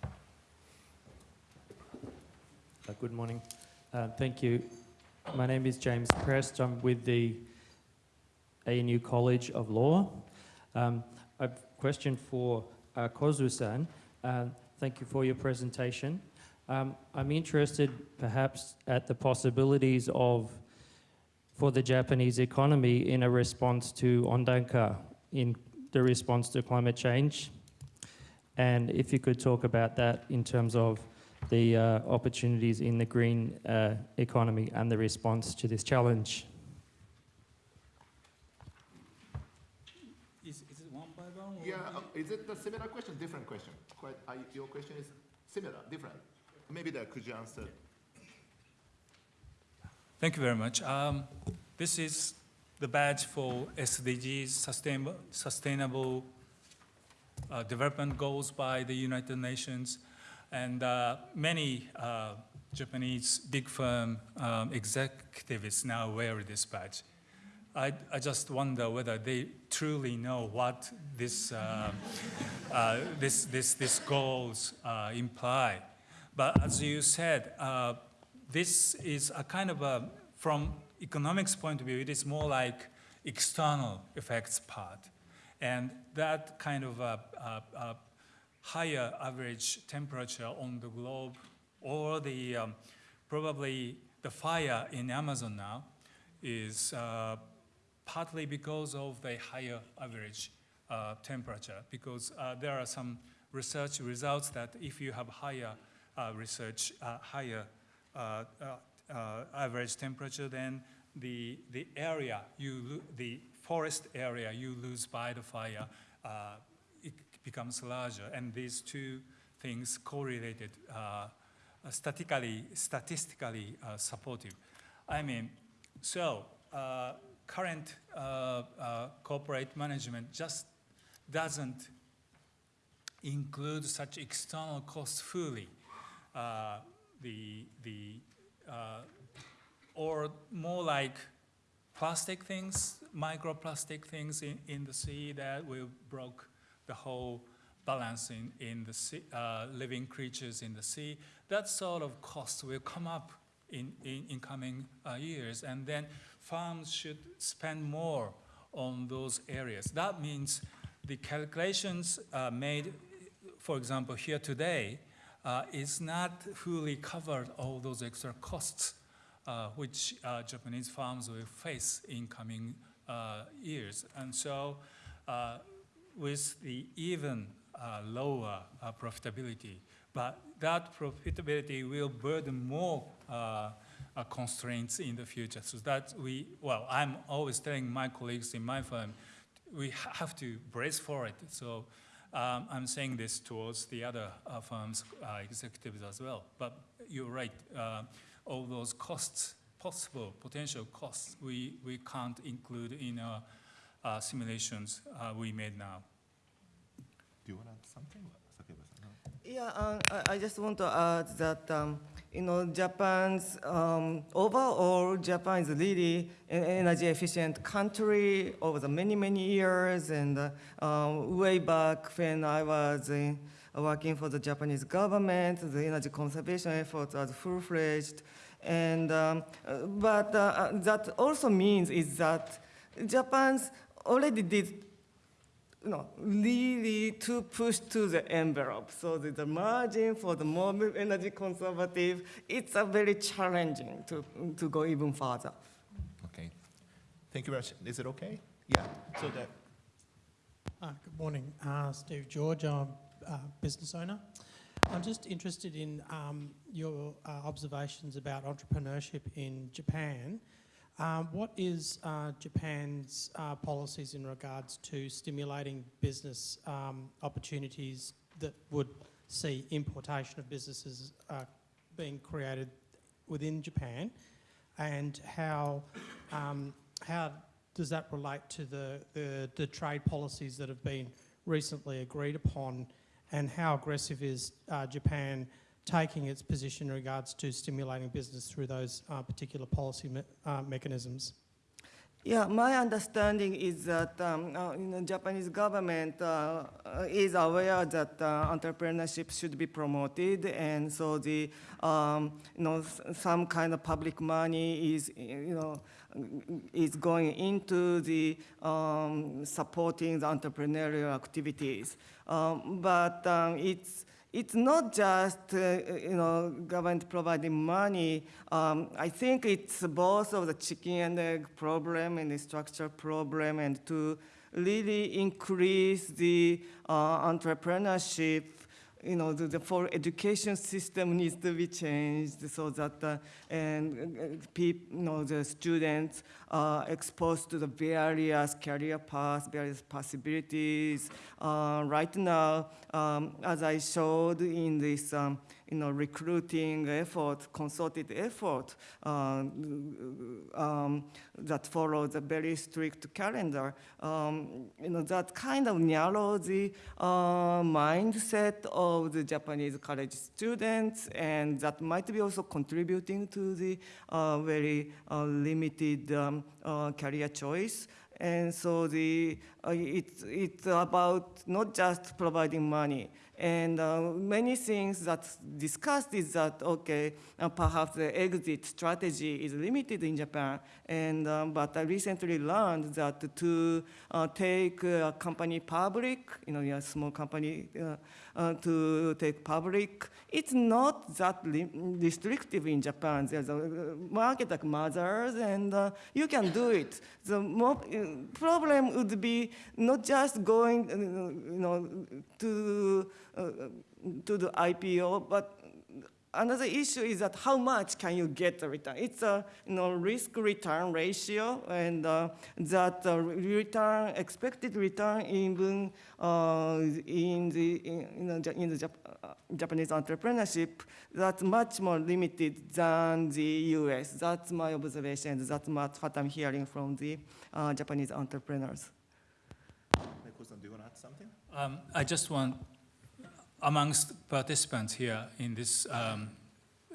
Uh, good morning. Uh, thank you. My name is James Prest. I'm with the ANU College of Law. Um, a question for uh, Kozu-san. Uh, thank you for your presentation. Um, I'm interested perhaps at the possibilities of for the Japanese economy in a response to Ondanka, in the response to climate change. And if you could talk about that in terms of the uh, opportunities in the green uh, economy and the response to this challenge. Is, is it one by one? Yeah, uh, is it a similar question, different question? Quite, your question is similar, different. Maybe that could you answer? Thank you very much. Um, this is the badge for SDGs, sustainable, sustainable uh, development goals by the United Nations. And uh, many uh, Japanese big firm um, executives now wear this badge. I, I, just wonder whether they truly know what this, uh, uh this, this, this goals uh, imply. But as you said, uh, this is a kind of a, from economics point of view, it is more like external effects part. And that kind of a, a, a higher average temperature on the globe or the, um, probably the fire in Amazon now is uh, partly because of the higher average uh, temperature, because uh, there are some research results that if you have higher uh, research, uh, higher uh, average temperature, then the, the area, you the forest area you lose by the fire, it becomes larger. And these two things correlated, statistically, statistically supportive. I mean, so uh, current uh, uh, corporate management just doesn't include such external costs fully. Uh, the, the, or more like plastic things, microplastic things in, in the sea that will broke the whole balance in, in the sea, uh, living creatures in the sea. That sort of cost will come up in, in, in coming uh, years, and then farms should spend more on those areas. That means the calculations uh, made, for example, here today, uh, is not fully covered all those extra costs uh, which uh, Japanese farms will face in coming uh, years. And so uh, with the even lower profitability, but that profitability will burden more uh, constraints in the future. So that we, well, I'm always telling my colleagues in my firm, we ha- have to brace for it. So um, I'm saying this towards the other uh, firms' uh, executives as well. But you're right, uh, all those costs, possible potential costs, we, we can't include in our uh, simulations uh, we made now. Do you want to add something? Yeah, uh, I- I just want to add that, um, you know, Japan's, um, overall, Japan is a really energy efficient country over the many, many years. And uh, um, way back when I was in, working for the Japanese government, the energy conservation efforts are full-fledged. And, um, uh, but uh, uh, that also means is that Japan's already did you know, really to push to the envelope. So the, the margin for the more energy conservative, it's a very challenging to, to go even further. Okay. Thank you very much. Is it okay? Yeah. So that, Uh, Good morning, Uh, Steve George, I'm a business owner. I'm just interested in um, your uh, observations about entrepreneurship in Japan. Um, What is uh, Japan's uh, policies in regards to stimulating business um, opportunities that would see importation of businesses uh, being created within Japan? And how, um, how does that relate to the, the, the trade policies that have been recently agreed upon? And how aggressive is uh, Japan taking its position in regards to stimulating business through those uh, particular policy me- uh, mechanisms? Yeah, my understanding is that um, uh, you know, Japanese government uh, uh, is aware that uh, entrepreneurship should be promoted, and so the um, you know some kind of public money is you know is going into the um, supporting the entrepreneurial activities. Um, but um, it's it's not just uh, you know government providing money. Um, I think it's both of the chicken and egg problem and the structure problem, and to really increase the uh, entrepreneurship. You know, the, the full education system needs to be changed so that and uh, peop, you know the students are exposed to the various career paths, various possibilities. Uh, right now, um, as I showed in this, um, you know, recruiting effort, consulted effort uh, um, that follows a very strict calendar, um, you know, that kind of narrows the uh, mindset of the Japanese college students, and that might be also contributing to the uh, very limited um, career choice. And so the, uh, it's, it's about not just providing money. And uh, many things that's discussed is that, okay, uh, perhaps the exit strategy is limited in Japan. And, um, but I recently learned that to uh, take a company public, you know, a small company uh, to take public, it's not that restrictive in Japan. There's a uh, market like Mothers, and uh, you can do it. The problem would be not just going, uh, you know, to uh, to the IPO, but another issue is that how much can you get the return? It's a you know risk return ratio, and uh, that uh, return expected return even uh, in the in, you know, in the Jap- uh, Japanese entrepreneurship that's much more limited than the U.S. That's my observation. That's what what I'm hearing from the uh, Japanese entrepreneurs. do you want to add something? Um, I just want, amongst participants here in this um,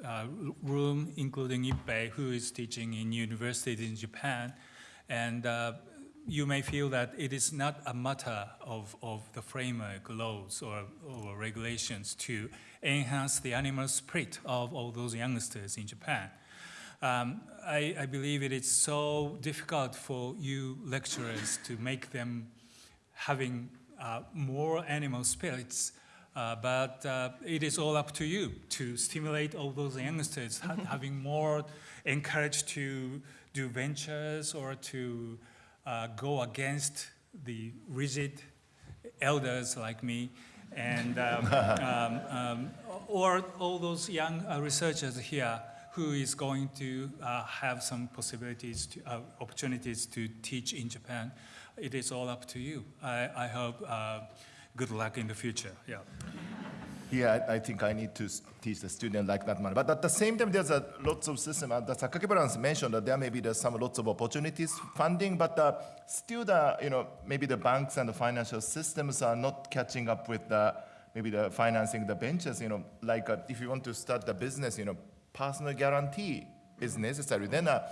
uh, room, including Ippei, who is teaching in universities in Japan, and uh, you may feel that it is not a matter of, of the framework laws or, or regulations to enhance the animal spirit of all those youngsters in Japan. Um, I, I believe it is so difficult for you lecturers to make them having uh, more animal spirits, uh, but uh, it is all up to you to stimulate all those youngsters, ha- having more encouraged to do ventures or to uh, go against the rigid elders like me, and um, um, um, or all those young uh, researchers here who is going to uh, have some possibilities, to, uh, opportunities to teach in Japan. It is all up to you. I, I hope uh, good luck in the future. Yeah. Yeah, I think I need to teach the student like that manner. But at the same time, there's a lots of system. Uh, the Sakakibara mentioned that there may be there's some lots of opportunities funding, but uh, still the you know maybe the banks and the financial systems are not catching up with the maybe the financing the ventures. You know, like uh, if you want to start the business, you know, personal guarantee is necessary. Then. Uh,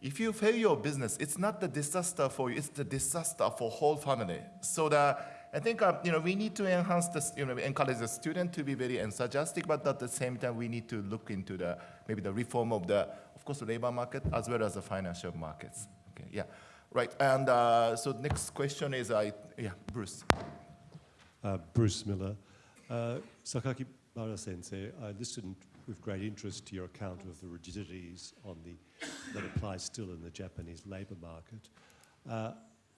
if you fail your business, it's not the disaster for you, it's the disaster for whole family. So the, I think uh, you know, we need to enhance this, you know, encourage the student to be very enthusiastic, but at the same time, we need to look into the, maybe the reform of the, of course, the labor market as well as the financial markets. Okay, yeah, right. And uh, so next question is, I, yeah, Bruce. Uh, Bruce Miller. Uh, Sakaki Bara Sensei, I listened with great interest to your account of the rigidities on the, that apply still in the Japanese labour market.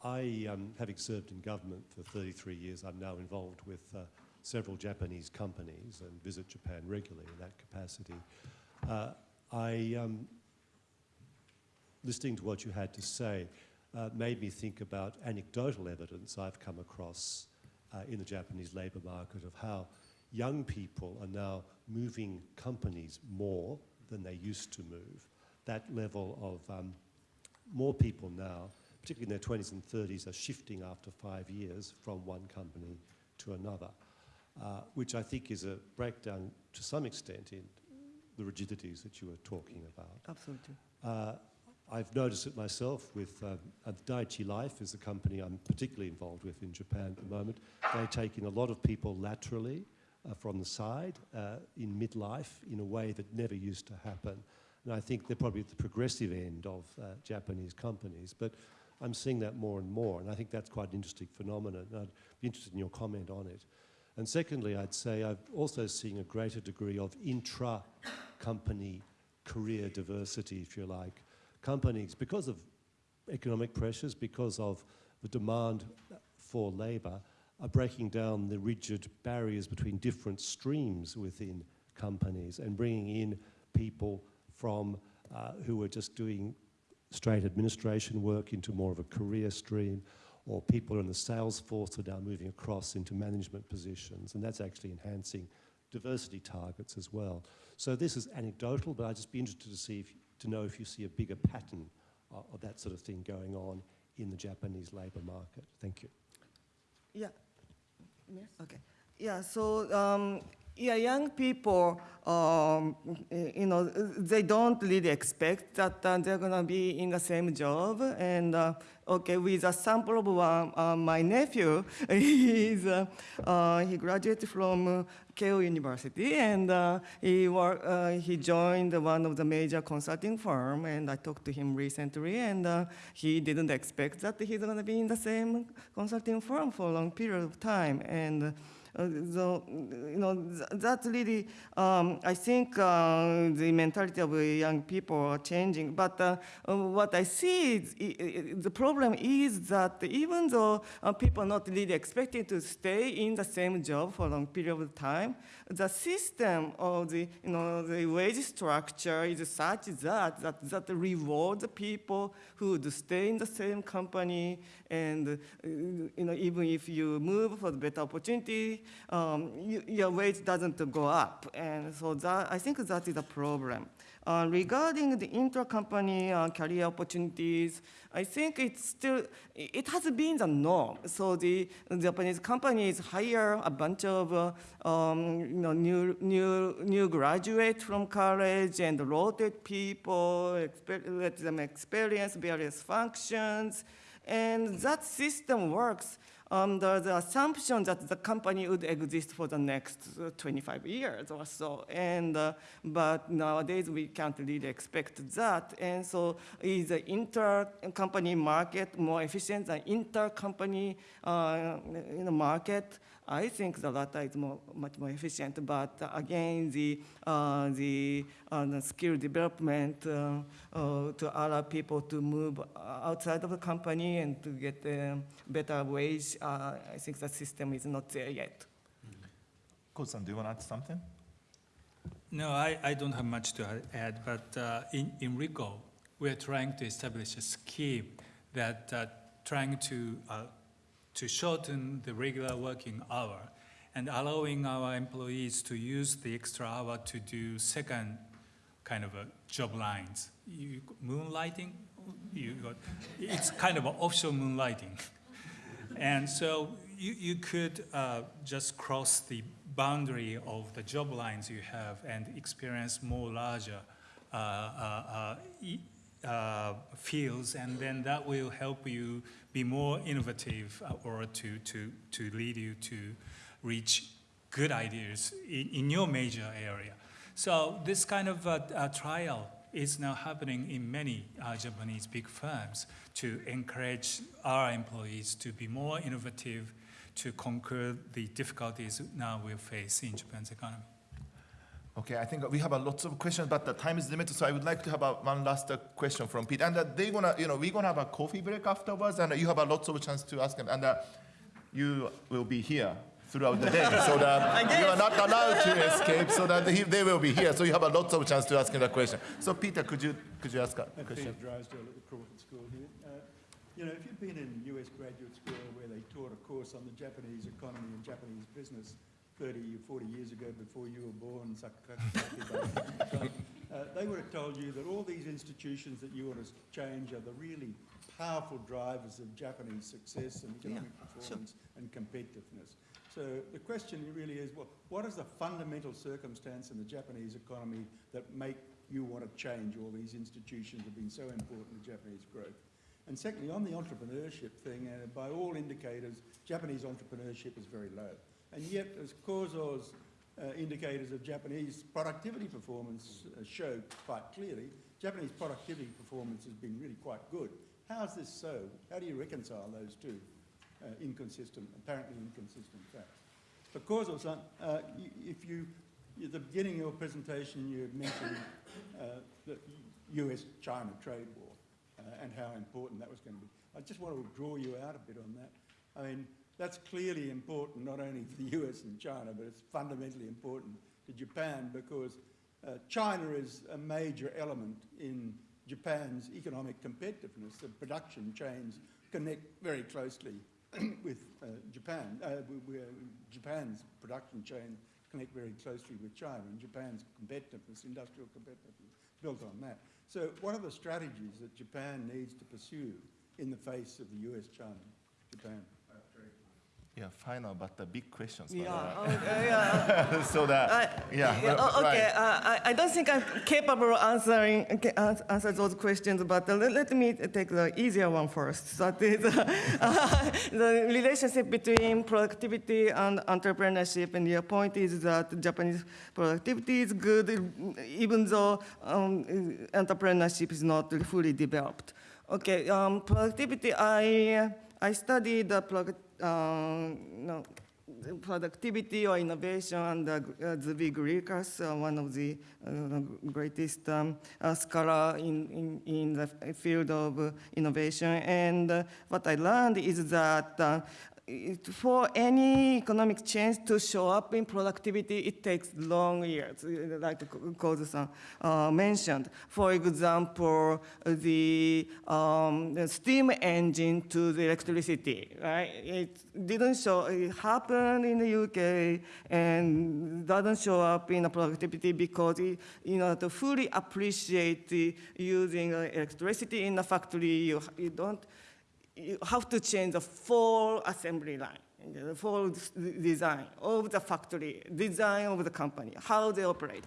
I, um, having served in government for 33 years, I'm now involved with uh, several Japanese companies and visit Japan regularly in that capacity. Uh, I, um, listening to what you had to say, uh, made me think about anecdotal evidence I've come across uh, in the Japanese labour market of how young people are now moving companies more than they used to move. That level of um, more people now, particularly in their 20s and 30s, are shifting after five years from one company to another, uh, which I think is a breakdown to some extent in the rigidities that you were talking about. Absolutely. Uh, I've noticed it myself with um, uh, Daiichi Life is the company I'm particularly involved with in Japan at the moment. They take in a lot of people laterally uh, from the side uh, in midlife in a way that never used to happen. And I think they're probably at the progressive end of uh, Japanese companies, but I'm seeing that more and more, and I think that's quite an interesting phenomenon. I'd be interested in your comment on it. And secondly, I'd say I've also seen a greater degree of intra-company career diversity, if you like. Companies, because of economic pressures, because of the demand for labour, are breaking down the rigid barriers between different streams within companies and bringing in people from uh, who are just doing straight administration work into more of a career stream, or people in the sales force are now moving across into management positions, and that's actually enhancing diversity targets as well. So this is anecdotal, but I'd just be interested to see if, to know if you see a bigger pattern of, of that sort of thing going on in the Japanese labour market. Thank you. Yeah. Yes. Okay. Yeah. So um, yeah, young people, um, you know, they don't really expect that uh, they're gonna be in the same job. And uh, okay, with a sample of one, uh, my nephew, he's, uh, uh, he graduated from uh, Keio University, and he work, he joined one of the major consulting firm. And I talked to him recently, and he didn't expect that he's gonna be in the same consulting firm for a long period of time. And so, you know, th- that's really, um, I think uh, the mentality of young people are changing. But uh, uh, what I see is the problem is that even though uh, people are not really expecting to stay in the same job for a long period of time, the system of the, you know, the wage structure is such that, that, that rewards people who stay in the same company and, uh, you know, even if you move for the better opportunity, um, you, your wage doesn't go up. And so that, I think that is a problem. Uh, regarding the intra-company uh, career opportunities, I think it's still, it has been the norm. So the Japanese companies hire a bunch of uh, um, you know, new, new, new graduates from college and rotate people, let them experience various functions. And that system works under the assumption that the company would exist for the next uh, 25 years or so. And, uh, but nowadays we can't really expect that. And so is the inter-company market more efficient than inter-company uh, market? I think the latter is more, much more efficient, but again, the, uh, the, uh, the skill development uh, uh, to allow people to move outside of the company and to get a better wage, uh, I think the system is not there yet. Kosan, do you want to add something? No, I, I don't have much to add, but uh, in, in Ricoh, we're trying to establish a scheme that uh, trying to, uh, to shorten the regular working hour and allowing our employees to use the extra hour to do second kind of job lines. You, moonlighting, you got, it's kind of a offshore moonlighting. And so you, you could uh, just cross the boundary of the job lines you have and experience more larger uh, uh, uh, fields, and then that will help you be more innovative uh, or to, to, to lead you to reach good ideas in, in your major area. So this kind of uh, uh, trial is now happening in many uh, Japanese big firms to encourage our employees to be more innovative, to conquer the difficulties now we face in Japan's economy. Okay, I think we have a lots of questions, but the time is limited, so I would like to have a, one last uh, question from Pete. And uh, they gonna, you know, we're gonna have a coffee break afterwards, and uh, you have a lots of chance to ask them, and uh, you will be here throughout the day, so that you are not allowed to escape, so that he, they will be here, so you have a lots of chance to ask him a question. So Peter, could you could you ask a Uh, question? Peter Drysdale at the Crawford School here. Uh, You know, if you've been in US graduate school where they taught a course on the Japanese economy and Japanese business 30 or 40 years ago before you were born, uh, they would have told you that all these institutions that you want to change are the really powerful drivers of Japanese success and economic performance and competitiveness. So the question really is, well, what is the fundamental circumstance in the Japanese economy that make you want to change all these institutions that have been so important to Japanese growth? And secondly, on the entrepreneurship thing, uh, by all indicators, Japanese entrepreneurship is very low. And yet, as Kozo's uh, indicators of Japanese productivity performance uh, show quite clearly, Japanese productivity performance has been really quite good. How is this so? How do you reconcile those two uh, inconsistent, apparently inconsistent facts? For Kozo-san, uh, if you, at the beginning of your presentation, you mentioned uh, the US-China trade war uh, and how important that was going to be. I just want to draw you out a bit on that. I mean, that's clearly important not only for the US and China, but it's fundamentally important to Japan because uh, China is a major element in Japan's economic competitiveness. The production chains connect very closely with uh, Japan. Uh, Japan's production chain connect very closely with China, and Japan's competitiveness, industrial competitiveness, built on that. So what are the strategies that Japan needs to pursue in the face of the US, China, Japan? Yeah, final, but the big questions. Yeah, okay, yeah. uh, so that, I- yeah, yeah, oh, right. okay. Uh, I, I don't think I'm capable of answering answer those questions, but uh, let, let me take the easier one first. That is uh, the relationship between productivity and entrepreneurship. And your point is that Japanese productivity is good, even though um, entrepreneurship is not fully developed. Okay, um, productivity. I I studied the product. Um, no, productivity or innovation under uh, Zvi Griliches, uh, one of the uh, greatest um, uh, scholar in, in, in the field of uh, innovation. And uh, what I learned is that uh, for any economic change to show up in productivity, it takes long years, uh, like Kozu-san uh, mentioned. For example, the, um, steam engine to the electricity, right? It didn't show, it happened in the UK and doesn't show up in the productivity because, it, you know, to fully appreciate the using uh, electricity in the factory, you, you don't, you have to change the full assembly line, the full design of the factory, design of the company, how they operate.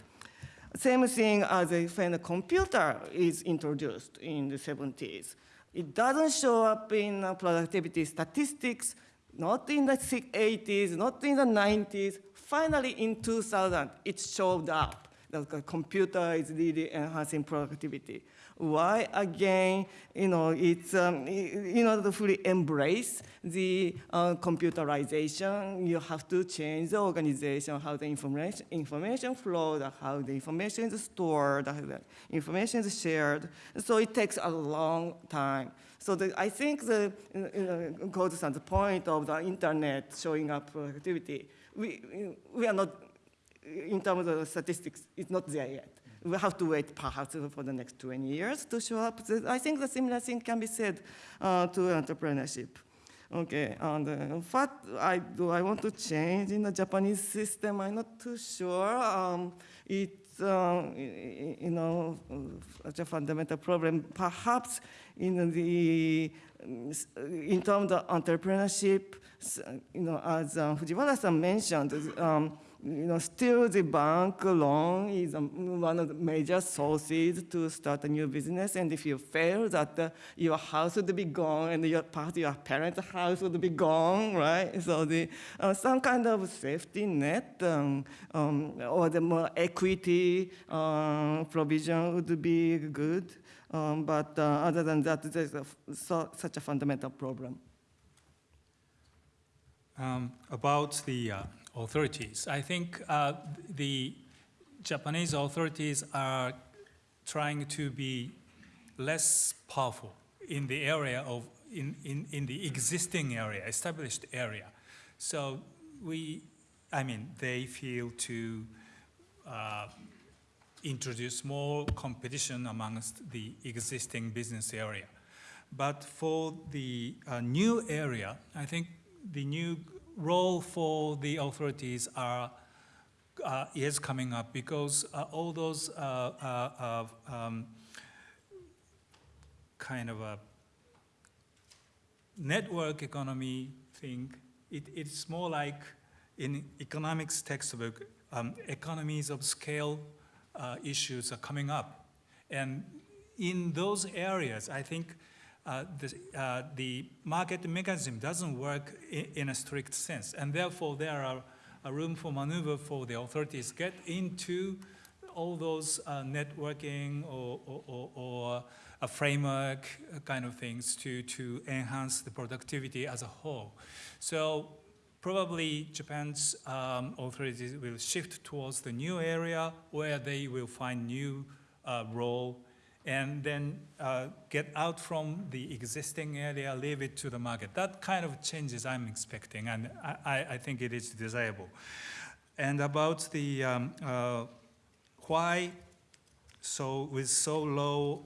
Same thing as when a computer is introduced in the 70s. It doesn't show up in productivity statistics, not in the 80s, not in the 90s. Finally, in 2000, it showed up. that The computer is really enhancing productivity. Why? Again, you know, it's, um, in order to fully embrace the uh, computerization, you have to change the organization, how the information, information flows, how the information is stored, how the information is shared. So it takes a long time. So the, I think the, uh, Kozu-san's point of the internet showing up productivity, we, we are not, in terms of statistics, it's not there yet. We have to wait perhaps for the next 20 years to show up. I think the similar thing can be said uh, to entrepreneurship. Okay, and uh, what I do I want to change in the Japanese system? I'm not too sure. Um, y- you know such a fundamental problem. Perhaps in the um, in terms of entrepreneurship, you know, as uh, Fujiwara-san mentioned, um, you know, still the bank loan is um, one of the major sources to start a new business. And if you fail, that uh, your house would be gone and your part your parents' house would be gone, right? So the uh, some kind of safety net um, um, or the more equity uh, provision would be good. Um, but uh, other than that, there's a so, such a fundamental problem. Um, about the uh, authorities, I think uh, the Japanese authorities are trying to be less powerful in the area of in, in, in the existing area, established area. So we, I mean, they feel to uh, introduce more competition amongst the existing business area. But for the uh, new area, I think the new role for the authorities are uh, is coming up because uh, all those uh, uh, uh, um, kind of a network economy thing, it, it's more like in economics textbook, um, economies of scale uh, issues are coming up. And in those areas, I think uh, the, uh, the market mechanism doesn't work in, in a strict sense. And therefore, there are a room for maneuver for the authorities get into all those uh, networking or, or, or, or a framework kind of things to, to enhance the productivity as a whole. So probably Japan's um, authorities will shift towards the new area where they will find new uh, role and then uh, get out from the existing area, leave it to the market. That kind of changes I'm expecting, and I, I- think it is desirable. And about the um, uh, why so with so low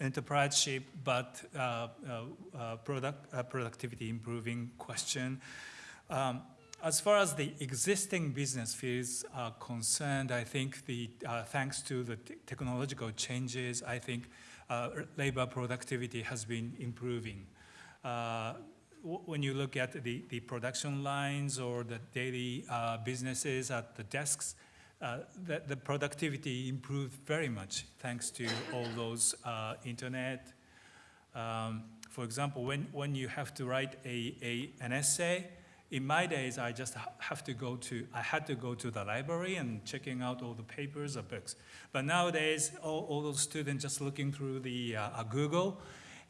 enterpriseship but uh, uh, uh, product, uh, productivity improving question. Um, as far as the existing business fields are concerned, I think the, uh, thanks to the te- technological changes, I think uh, labor productivity has been improving. Uh, when you look at the, the production lines or the daily uh, businesses at the desks, uh, the, the productivity improved very much thanks to all those uh, internet. Um, for example, when, when you have to write a, a, an essay, in my days, I just have to go to, I had to go to the library and checking out all the papers or books. But nowadays, all, all those students just looking through the uh, uh, Google,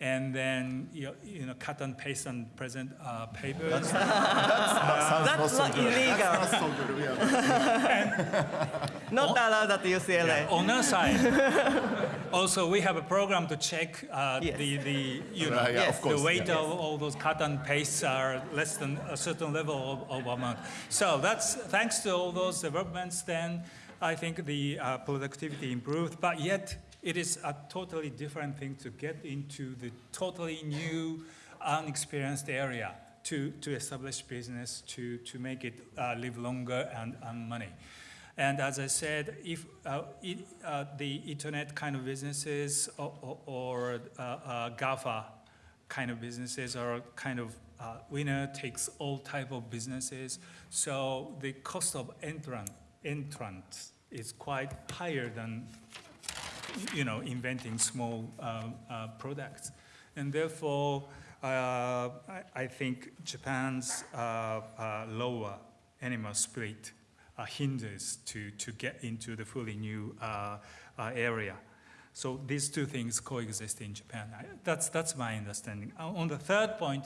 and then you know, you know cut and paste and present uh, papers. That's not illegal. That's so good. Yeah. Not allowed at UCLA. On our side, also we have a program to check uh, Yes. the, the you know Right, yeah, of Yes. course. the weight yeah. of all those cut and pastes are less than a certain level of, of amount. So that's thanks to all those developments. Then I think the uh, productivity improved, but yet it is a totally different thing to get into the totally new, unexperienced area to, to establish business, to, to make it uh, live longer and earn money. And as I said, if uh, it, uh, the internet kind of businesses or, or, uh, uh, GAFA kind of businesses are kind of uh, winner takes all type of businesses. So the cost of entrant, entrant is quite higher than you know, inventing small uh, products. And therefore, I, I think Japan's lower animal spirit uh, hinders to, to get into the fully new uh, uh, area. So these two things coexist in Japan. I, that's, that's my understanding. Uh, on the third point,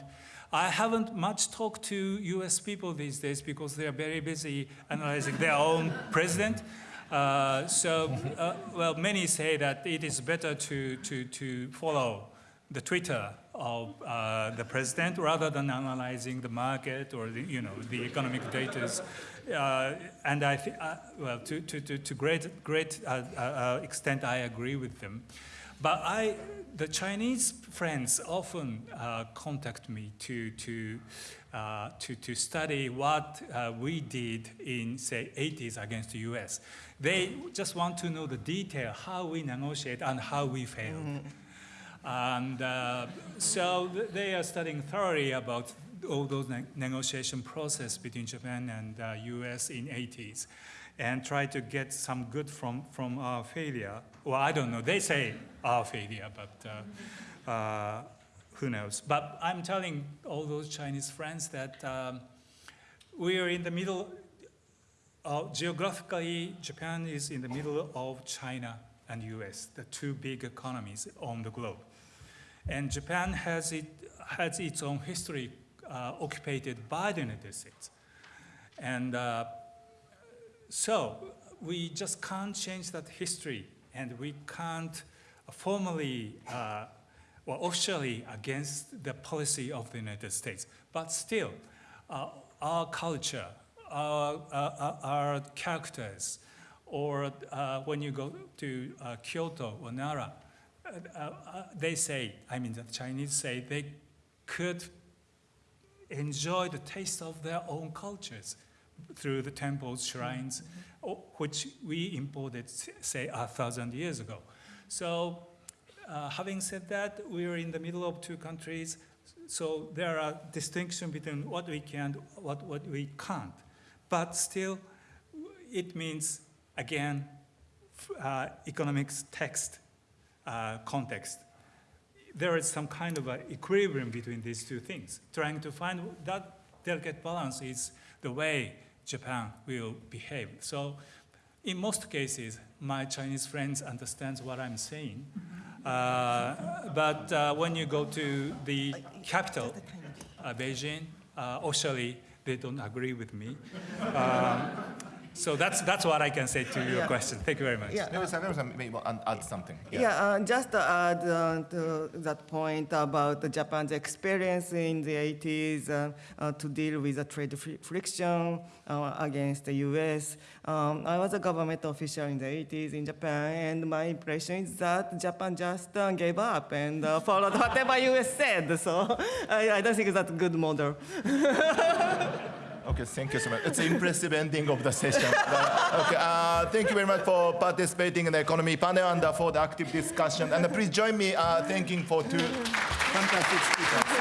I haven't much talked to US people these days because they are very busy analyzing their own president. Uh, so, uh, well, many say that it is better to, to, to follow the Twitter of uh, the president rather than analyzing the market or the, you know, the economic data. Uh, and I think, uh, well, to, to, to, to great, great uh, extent, I agree with them. But I, the Chinese friends often uh, contact me to, to, uh, to, to study what uh, we did in, say, 80s against the US. They just want to know the detail, how we negotiate and how we failed. And uh, so th- they are studying thoroughly about all those ne- negotiation process between Japan and uh, US in 80s and try to get some good from, from our failure. Well, I don't know. They say our failure, but uh, uh, who knows? But I'm telling all those Chinese friends that um, we are in the middle, geographically, Japan is in the middle of China and US, the two big economies on the globe. And Japan has, it, has its own history occupied by the United States. And uh, so we just can't change that history, and we can't formally uh, or officially against the policy of the United States. But still, uh, our culture, our, our, our characters, or uh, when you go to uh, Kyoto or Nara, uh, uh, they say, I mean, the Chinese say they could enjoy the taste of their own cultures through the temples, shrines, o- which we imported, say, a thousand years ago. So, uh, having said that, we are in the middle of two countries, so there are distinctions between what we can, what, what we can't. But still, it means, again, uh, economics text uh, context. There is some kind of a equilibrium between these two things. Trying to find that delicate balance is the way Japan will behave. So, in most cases, my Chinese friends understands what I'm saying. Uh, but uh, when you go to the capital, uh, Beijing, uh, officially they don't agree with me. Um, so that's that's what I can say to your Yeah. question. Thank you very much. Yeah, Maybe Samuel-san may want to add something. Yeah, uh, just to add uh, to that point about the Japan's experience in the 80s uh, uh, to deal with the trade fri- friction uh, against the US. Um, I was a government official in the 80s in Japan, and my impression is that Japan just uh, gave up and uh, followed whatever US said. So I, I don't think that's a good model. Okay, thank you so much. It's an impressive ending of the session. But, okay, uh, thank you very much for participating in the economy panel and uh, for the active discussion. And uh, please join me uh, thanking for two fantastic speakers.